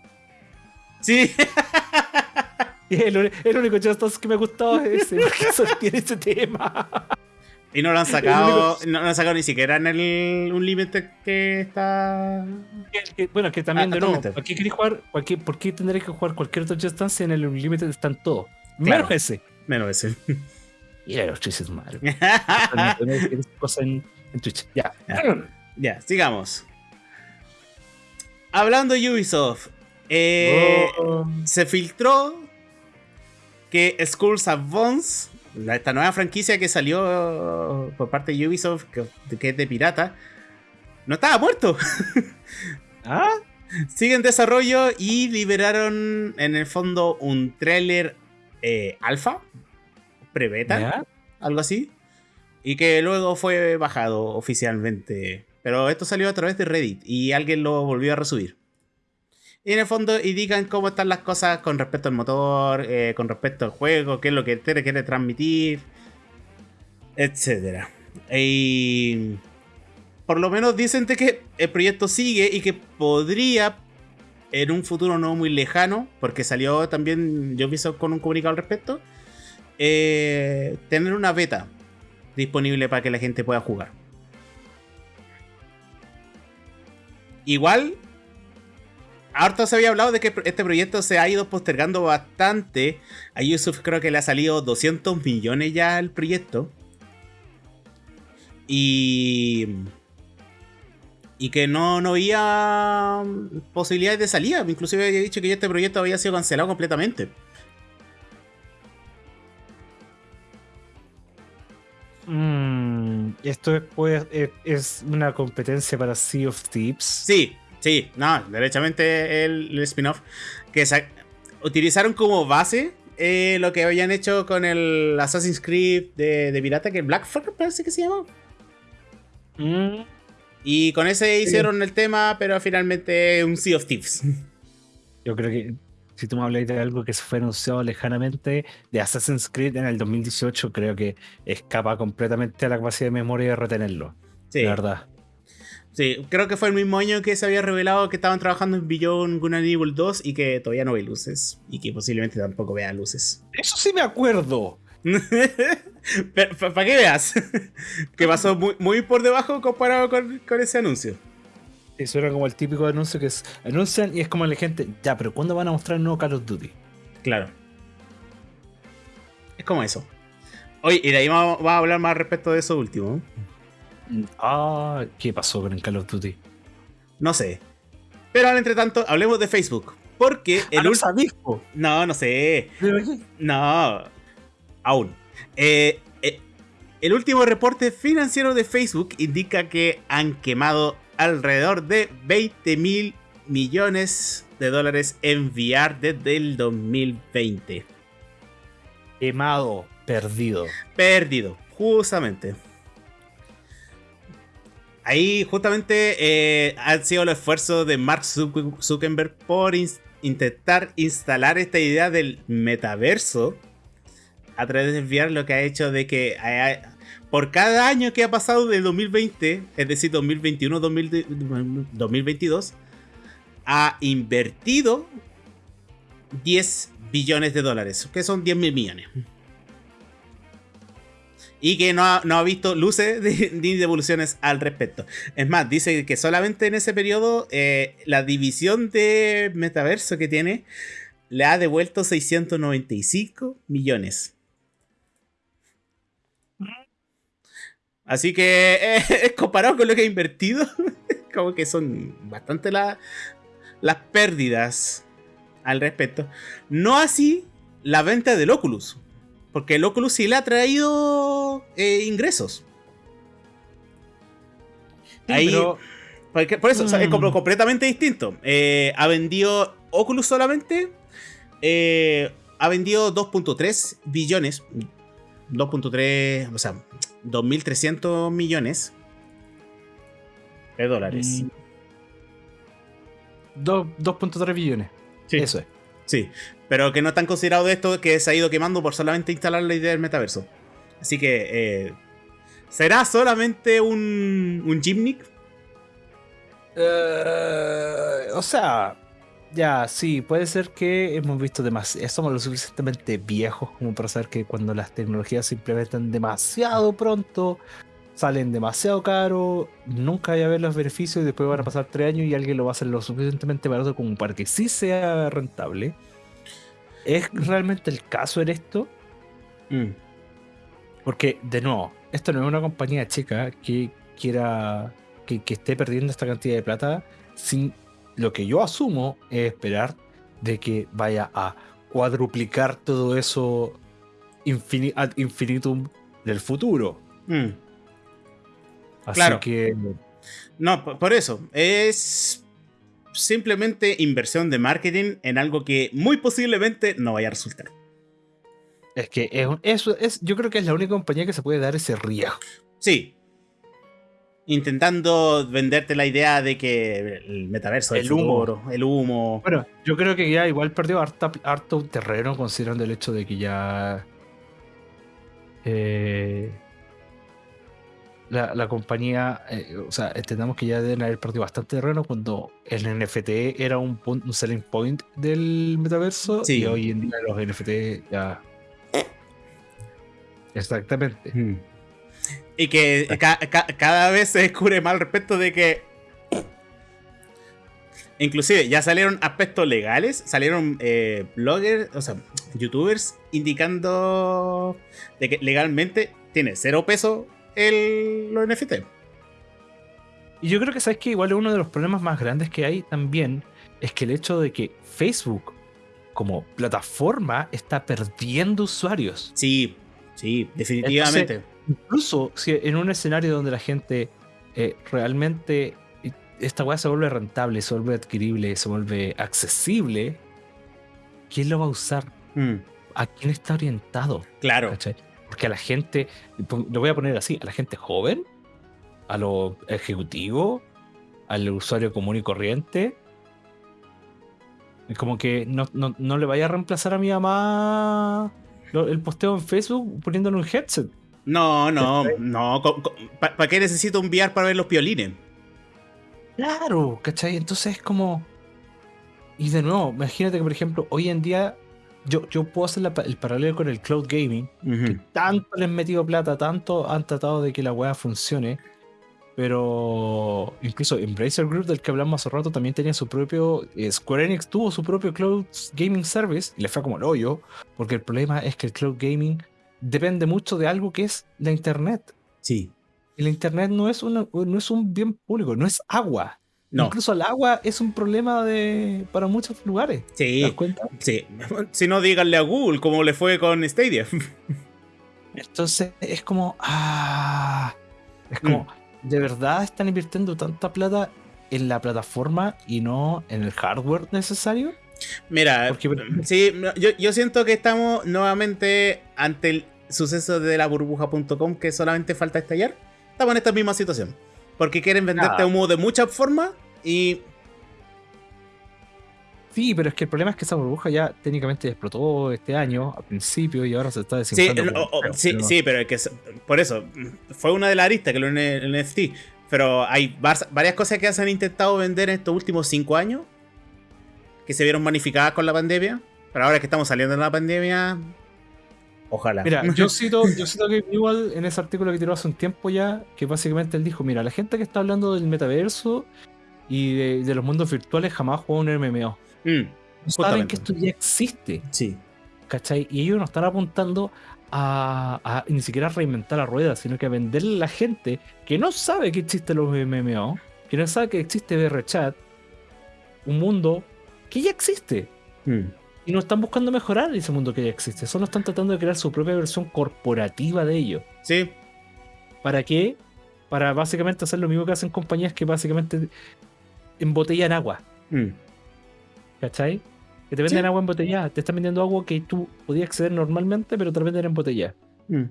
Sí, Y el, único Just Dance que me ha gustado es ese, porque tiene ese tema. y no lo han sacado, no lo han sacado ni siquiera en el un límite que está. Bueno, que también Ah, de nuevo. ¿por qué jugar? cualquier- ¿Por qué tendréis que jugar cualquier otro Just Dance en el Unlimited están todos? Claro. Menos ese. Menos ese. Y chistes malos. cosas en, en Twitch. Ya. Ya, sigamos. Hablando de Ubisoft, eh, Oh. se filtró que Skulls la- esta nueva franquicia que salió por parte de Ubisoft, que, que es de pirata, no estaba muerto. ¿Ah? Sigue en desarrollo y liberaron en el fondo un tráiler eh, alfa, pre-beta, algo así, y que luego fue bajado oficialmente. Pero esto salió a través de Reddit y alguien lo volvió a resubir. Y en el fondo indican cómo están las cosas con respecto al motor, eh, con respecto al juego, qué es lo que te quiere transmitir, etc. Y por lo menos dicen de que el proyecto sigue y que podría en un futuro no muy lejano, porque salió también Ubisoft con un comunicado al respecto, eh, tener una beta disponible para que la gente pueda jugar. Igual, harto se había hablado de que este proyecto se ha ido postergando bastante. A Ubisoft creo que le ha salido 200 millones ya al proyecto. Y. Y que no, no había posibilidades de salida. Inclusive había dicho que ya este proyecto había sido cancelado completamente. Mm, esto es, pues, es, es una competencia para Sea of Thieves. Sí, sí, no, derechamente el, el spin-off. Que utilizaron como base eh, lo que habían hecho con el Assassin's Creed de, de pirata, que Black Flag parece que se llama. Mm, Y con ese hicieron el tema, pero finalmente un Sea of Thieves. yo creo que si tú me hablas de algo que se fue anunciado lejanamente de Assassin's Creed en el 2018, creo que escapa completamente a la capacidad de memoria de retenerlo. Sí, La verdad. sí, creo que fue el mismo año que se había revelado que estaban trabajando en Beyond Good and Evil 2 y que todavía no ve luces. Y que posiblemente tampoco vea luces. Eso sí me acuerdo. Para que veas que pasó muy, muy por debajo comparado con, con ese anuncio. Eso era como el típico anuncio que es, anuncian y es como la gente, ya, pero ¿cuándo van a mostrar el nuevo Call of Duty? Claro. Es como eso. Oye, y de ahí vamos, vamos a hablar más respecto de eso último. Ah, ¿qué pasó con el Call of Duty? No sé. Pero ahora, entre tanto, hablemos de Facebook. Porque el Ah, no ul- sabís, po. No, no sé. No. Aún. Eh, eh, el último reporte financiero de Facebook indica que han quemado alrededor de 20 mil millones de dólares en VR desde el 2020. Quemado, perdido. Perdido, justamente. ahí justamente eh, han sido los esfuerzos de Mark Zuckerberg por intentar instalar esta idea del metaverso a través de enviar lo que ha hecho de que por cada año que ha pasado de 2020, es decir, 2021, 2022, ha invertido 10 billones de dólares, que son 10 mil millones. Y que no ha, visto luces ni devoluciones al respecto. Es más, dice que solamente en ese periodo eh, la división de metaverso que tiene le ha devuelto 695 millones. Así que eh, comparado con lo que ha invertido, como que son bastante las pérdidas al respecto. No así la venta del Oculus, porque el Oculus sí le ha traído eh, ingresos. Ahí, por eso es como mm. completamente distinto. Eh, ha vendido Oculus solamente. ha vendido 2.3 billones. 2.3, o sea, 2.300 millones de dólares. 2.3 mm. billones. Sí. Eso es. Sí, pero que no están considerados de esto que se ha ido quemando por solamente instalar la idea del metaverso. Así que, eh, ¿será solamente un, un Gymnic? Eh, o sea, ya, sí, puede ser que hemos visto demasiado, somos lo suficientemente viejos como para saber que cuando las tecnologías se implementan demasiado pronto, salen demasiado caro, nunca voy a ver los beneficios y después van a pasar tres años y alguien lo va a hacer lo suficientemente barato como para que sí sea rentable. ¿Es realmente el caso en esto? Mm. Porque, de nuevo, esto no es una compañía chica que quiera que, que esté perdiendo esta cantidad de plata sin lo que yo asumo es esperar de que vaya a cuadruplicar todo eso ad infinitum del futuro. Mm. Así claro. que. No, por eso. Es simplemente inversión de marketing en algo que muy posiblemente no vaya a resultar. Es que es, yo creo que es la única compañía que se puede dar ese riesgo. Sí, intentando venderte la idea de que el metaverso, el humo, el humo. Bueno, yo creo que ya igual perdió harto, terreno considerando el hecho de que ya eh, la, compañía, eh, o sea, entendamos que ya deben haber perdido bastante terreno cuando el NFT era un, un selling point del metaverso y hoy en día los NFT ya... Exactamente. Hmm. Y que cada vez se descubre más al respecto de que. Inclusive ya salieron aspectos legales, salieron eh, bloggers, o sea, youtubers indicando de que legalmente tiene cero peso el, los NFT. Y yo creo que sabes que igual uno de los problemas más grandes que hay también es que el hecho de que Facebook como plataforma está perdiendo usuarios. Sí, sí, definitivamente. Incluso si en un escenario donde la gente eh, realmente esta weá se vuelve rentable, se vuelve adquirible, se vuelve accesible, ¿quién lo va a usar? Mm. ¿A quién está orientado? Claro. Porque a la gente, lo voy a poner así, a la gente joven, a lo ejecutivo, al usuario común y corriente. Es como que no, no le vaya a reemplazar a mi mamá el posteo en Facebook poniéndole un headset. No, no, no. ¿Para qué necesito un VR para ver los piolines? Claro, ¿cachai? Entonces es como. Y de nuevo, imagínate que, por ejemplo, hoy en día yo, yo puedo hacer el paralelo con el cloud gaming. que tanto les han metido plata, tanto han tratado de que la weá funcione. Pero incluso Embracer Group, del que hablamos hace rato, también tenía su propio. Eh, Square Enix tuvo su propio cloud gaming service y le fue como el hoyo. Porque el problema es que el cloud gaming depende mucho de algo que es la Internet. Sí. La Internet no es, una, no es un bien público, no es agua. No. Incluso el agua es un problema de, para muchos lugares. Sí. ¿Te das cuenta? Sí. Si no, díganle a Google cómo le fue con Stadia. Entonces es como. Ah, es como. Mm. ¿De verdad están invirtiendo tanta plata en la plataforma y no en el hardware necesario? Mira, sí, yo, yo, siento que estamos nuevamente ante el suceso de la burbuja.com que solamente falta estallar, estamos en esta misma situación. porque quieren venderte Ah. humo de muchas formas y Sí, pero es que el problema es que esa burbuja ya técnicamente explotó este año, a principio, y ahora se está Sí, desinflando. no, sí, pero- sí, pero es que por eso fue una de las aristas que lo en el NFT. Pero hay var- varias cosas que se han intentado vender en estos últimos cinco años que se vieron magnificadas con la pandemia. Pero ahora que estamos saliendo de la pandemia, ojalá. Mira, yo cito, yo cito a Gabe Newell en ese artículo que tiró hace un tiempo ya, que básicamente él dijo, mira, la gente que está hablando del metaverso y de, de los mundos virtuales jamás jugó un MMO. Mm, saben que esto ya existe, sí. ¿cachai? Y ellos no están apuntando a, a ni siquiera reinventar la rueda, sino que a venderle a la gente que no sabe que existen los MMO, que no sabe que existe VRChat, un mundo que ya existe. Mm, Y no están buscando mejorar ese mundo que ya existe, solo están tratando de crear su propia versión corporativa de ello. sí. ¿Para qué? Para básicamente hacer lo mismo que hacen compañías que básicamente embotellan agua, Mm, ¿cachai? Que te venden Sí. agua embotellada, te están vendiendo agua que tú podías acceder normalmente, pero te la venden embotellada. mm.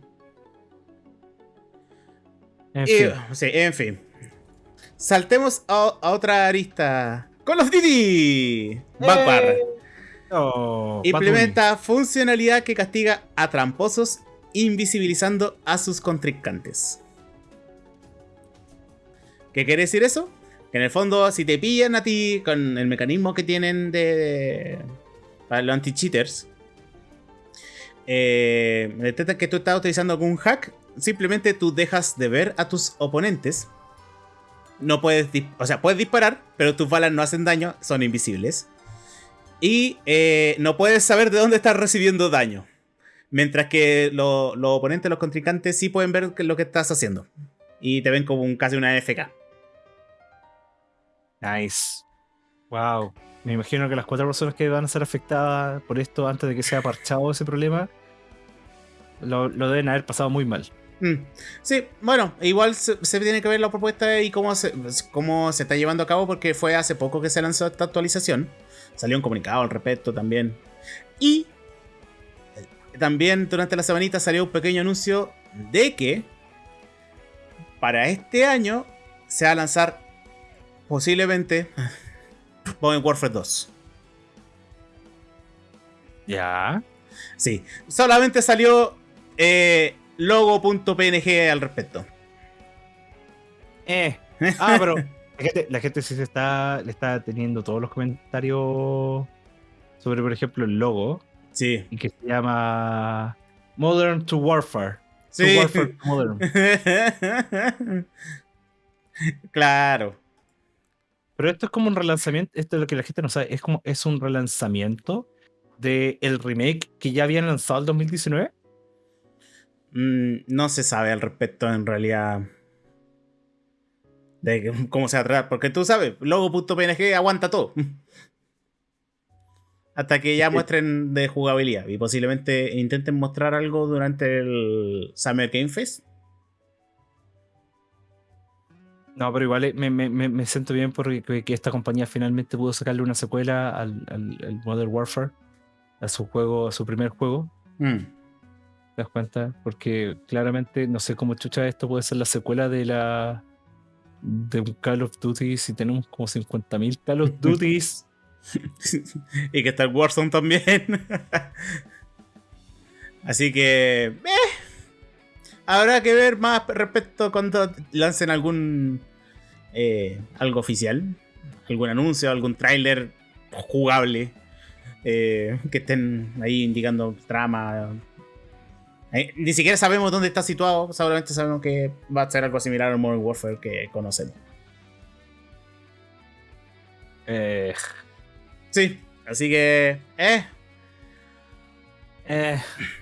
En Y, fin. sí, en fin. Saltemos a, a otra arista. Call of Duty. Backbar. Oh, Implementa funcionalidad que castiga a tramposos invisibilizando a sus contrincantes. ¿Qué quiere decir eso? Que en el fondo, si te pillan a ti con el mecanismo que tienen de. para los anti-cheaters, eh, detectan que tú estás utilizando algún hack, simplemente tú dejas de ver a tus oponentes. No puedes, o sea, puedes disparar, pero tus balas no hacen daño, son invisibles. Y eh, no puedes saber de dónde estás recibiendo daño. Mientras que lo- los oponentes, los contrincantes, sí pueden ver lo que estás haciendo. Y te ven como un, casi una FK. Nice. Wow. Me imagino que las cuatro personas que van a ser afectadas por esto antes de que sea parchado ese problema lo, lo deben haber pasado muy mal. Mm. Sí, bueno, igual se, se tiene que ver la propuesta y cómo se, cómo se está llevando a cabo porque fue hace poco que se lanzó esta actualización. Salió un comunicado al respecto también. Y eh, también durante la semanita salió un pequeño anuncio de que para este año se va a lanzar posiblemente Modern Warfare 2. Ya. Sí, solamente salió eh, logo.png al respecto. Eh. Ah, pero la gente, la gente sí se está, le está teniendo todos los comentarios sobre, por ejemplo, el logo Sí, y que se llama Modern to Warfare. To sí. Warfare to Modern. claro. Pero esto es como un relanzamiento, esto es lo que la gente no sabe, es como es un relanzamiento del el remake que ya habían lanzado el 2019. Mm, no se sabe al respecto en realidad. De cómo se va a tratar. Porque tú sabes, logo.png aguanta todo. Hasta que ya muestren de jugabilidad. Y posiblemente intenten mostrar algo durante el Summer Game Fest. No, pero igual eh, me, me- me- siento bien porque que- que esta compañía finalmente pudo sacarle una secuela al, al- al Modern Warfare, a su juego, a su primer juego. Mm. ¿Te das cuenta? Porque claramente no sé cómo chucha esto puede ser la secuela de la de un Call of Duty si tenemos como 50.000 Call of Duties. y que está el Warzone también. Así que. eh, habrá que ver más respecto cuando lancen algún. eh, algo oficial. Algún anuncio, algún tráiler jugable. eh, que estén ahí indicando trama. Eh, ni siquiera sabemos dónde está situado. Solamente sabemos que va a ser algo similar al Modern Warfare que conocemos. Eh, Sí, así que. Eh, eh,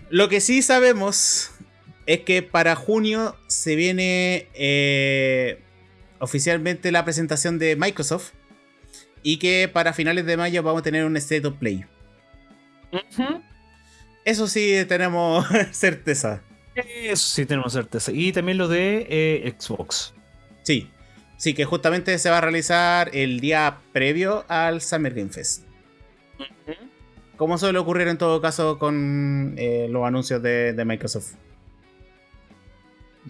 Lo que sí sabemos es que para junio se viene eh, oficialmente la presentación de Microsoft y que para finales de mayo vamos a tener un State of Play. Eso sí tenemos certeza. Eso sí tenemos certeza. Y también lo de eh, Xbox. Sí, sí que justamente se va a realizar el día previo al Summer Game Fest. Como suele ocurrir en todo caso con eh, los anuncios de, de Microsoft.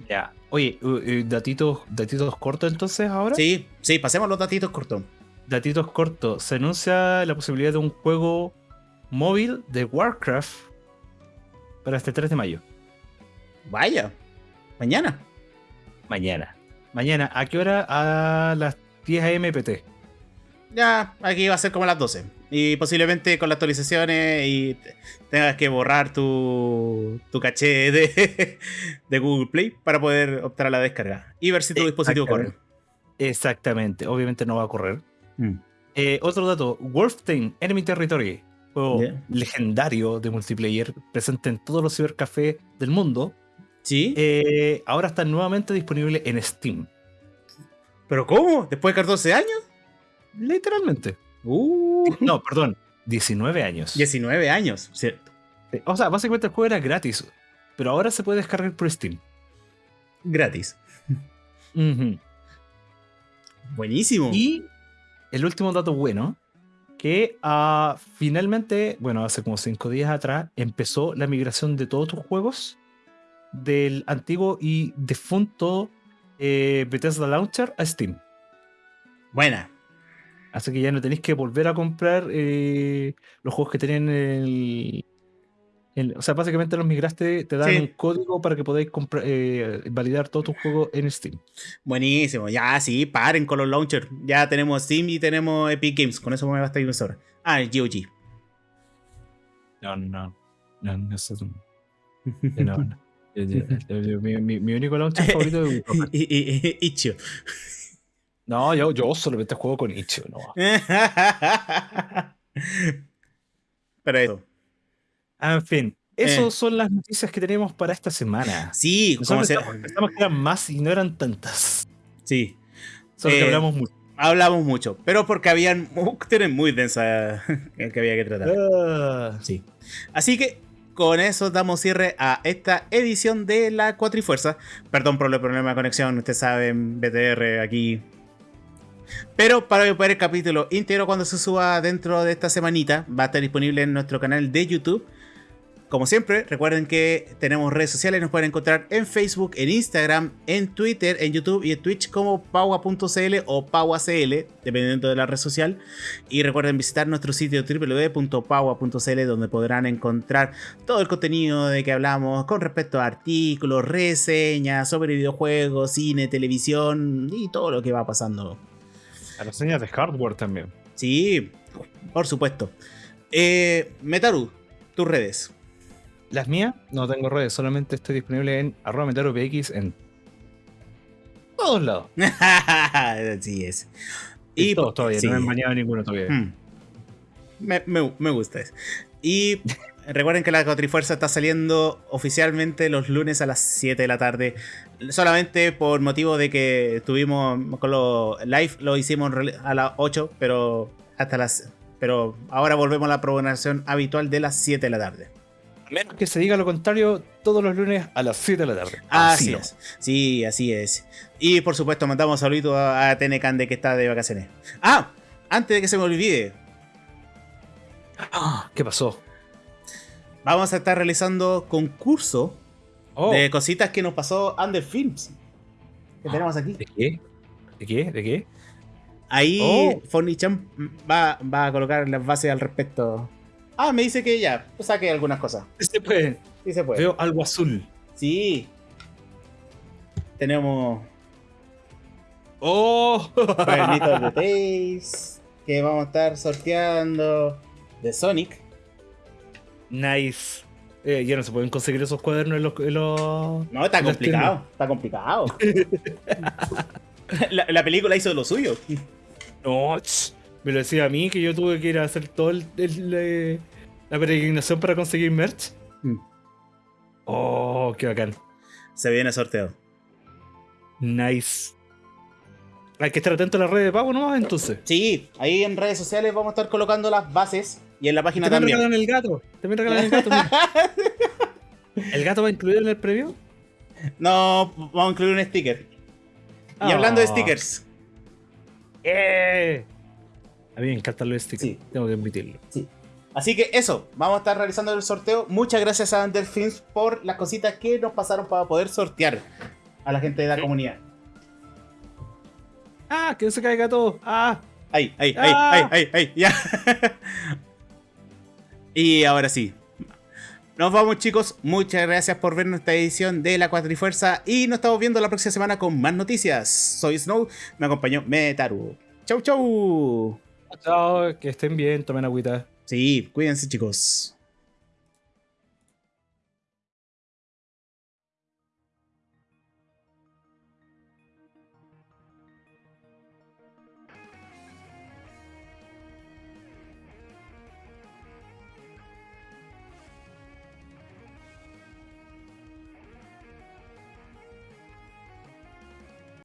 Ya. Oye, datitos, datitos cortos entonces ahora. Sí, sí, pasemos los datitos cortos. Datitos cortos. Se anuncia la posibilidad de un juego móvil de Warcraft para este 3 de mayo. Vaya, mañana. Mañana. Mañana, ¿a qué hora? A las 10 a.m. PT. Ya, aquí va a ser como a las 12. Y posiblemente con las actualizaciones y te- tengas que borrar tu, tu caché de, de Google Play para poder optar a la descarga y ver si tu dispositivo corre. Exactamente. Exactamente. Obviamente no va a correr. Mm. Eh, otro dato: Wolfenstein Enemy Territory, juego legendario de multiplayer, presente en todos los cibercafés del mundo. ¿Sí? eh, ahora está nuevamente disponible en Steam. ¿Pero cómo? ¿Después de 14 años? Literalmente. Uh, No, perdón, 19 años. 19 años, ¿cierto? O sea, básicamente el juego era gratis, pero ahora se puede descargar por Steam. Gratis. Buenísimo. Y el último dato bueno, que ah, finalmente, bueno, hace como 5 días atrás, empezó la migración de todos tus juegos del antiguo y defunto eh, Bethesda Launcher a Steam. Buena. Así que ya no tenéis que volver a comprar eh, los juegos que tenían el, el- O sea, básicamente los migraste, te dan Sí. un código para que podáis comprar, eh, validar todos tus juegos en Steam. Buenísimo. Ya, sí, paren con los launchers. Ya tenemos Steam y tenemos Epic Games. Con eso me basta me sobra. Ah, el GOG. No, no. No, no, eso es un- no, mi, mi- mi único launcher favorito es Itch.io. No, yo, yo solamente juego con Itch.io, no. Pero eso. Ah, En fin, esas son las noticias que tenemos para esta semana. Sí, como se- pensamos, que eran más y no eran tantas. sí. Solo Eh, que hablamos mucho. Hablamos mucho, pero porque habían cuestiones muy densas que había que tratar. Ah, Sí. Así que con eso damos cierre a esta edición de la Cuatrifuerza. Perdón por el problema de conexión, ustedes saben, BTR aquí. Pero para ver el capítulo íntegro cuando se suba dentro de esta semanita, va a estar disponible en nuestro canal de YouTube. Como siempre, recuerden que tenemos redes sociales, nos pueden encontrar en Facebook, en Instagram, en Twitter, en YouTube y en Twitch como paua.cl o pauacl, dependiendo de la red social. Y recuerden visitar nuestro sitio www.paua.cl donde podrán encontrar todo el contenido de que hablamos con respecto a artículos, reseñas sobre videojuegos, cine, televisión y todo lo que va pasando. A las señas de hardware también. Sí, por supuesto. Eh, Metaru, tus redes. Las mías no tengo redes, solamente estoy disponible en arroba metaropx en todos lados. Así es. Y todos todavía, sí. no me han bañado ninguno todavía. Hmm. Me, me- me gusta eso. Y recuerden que la Cotrifuerza está saliendo oficialmente los lunes a las 7 de la tarde. Solamente por motivo de que estuvimos con los live, lo hicimos a las 8, pero hasta las. Pero ahora volvemos a la programación habitual de las 7 de la tarde. Menos que se diga lo contrario, todos los lunes a las 7 de la tarde. Así es. Sí, así es. Y por supuesto, mandamos saluditos a, a Tenecande que está de vacaciones. Ah, antes de que se me olvide, Ah, ¿Qué pasó? vamos a estar realizando concurso Oh, de cositas que nos pasó Under Films. Que tenemos aquí. ¿De qué? ¿De qué? ¿De qué? Ahí Oh. Fornichan va, va a colocar las bases al respecto. Ah, me dice que ya, saque algunas cosas. Se puede. Sí se puede. Veo algo azul. Sí. Tenemos ¡Oh! cuadernitos de que vamos a estar sorteando de Sonic. nice. Eh, ya no se pueden conseguir esos cuadernos en los. en los- No, está complicado. Está complicado. la, la película hizo lo suyo. No, me lo decía a mí que yo tuve que ir a hacer todo el, el, eh, la peregrinación para conseguir merch. Mm. Oh, qué bacán. Se viene sorteo. Nice. Hay que estar atento a las redes de pago nomás entonces. Sí, ahí en redes sociales vamos a estar colocando las bases y en la página También también. regalan el gato. También regalan el gato. mira. ¿El gato va incluido en el premio? No, vamos a incluir un sticker. Y hablando de Ah. stickers, ¡Eh! A mí me encantan los stickers. Sí. Tengo que admitirlo. Así que eso, vamos a estar realizando el sorteo. Muchas gracias a Underfilms por las cositas que nos pasaron para poder sortear. a la gente de la comunidad. ¡Ah! ¡Que no se caiga todo! ¡Ah! Ahí, ahí, ahí, ¡Ah! ahí, ahí, ahí, ya. y ahora sí. Nos vamos chicos, muchas gracias por ver nuestra edición de la Cuatrifuerza y nos estamos viendo la próxima semana con más noticias. Soy Snow, me acompañó Metaru. Chau, chau. Chao, que estén bien, tomen agüita. Sí, cuídense chicos.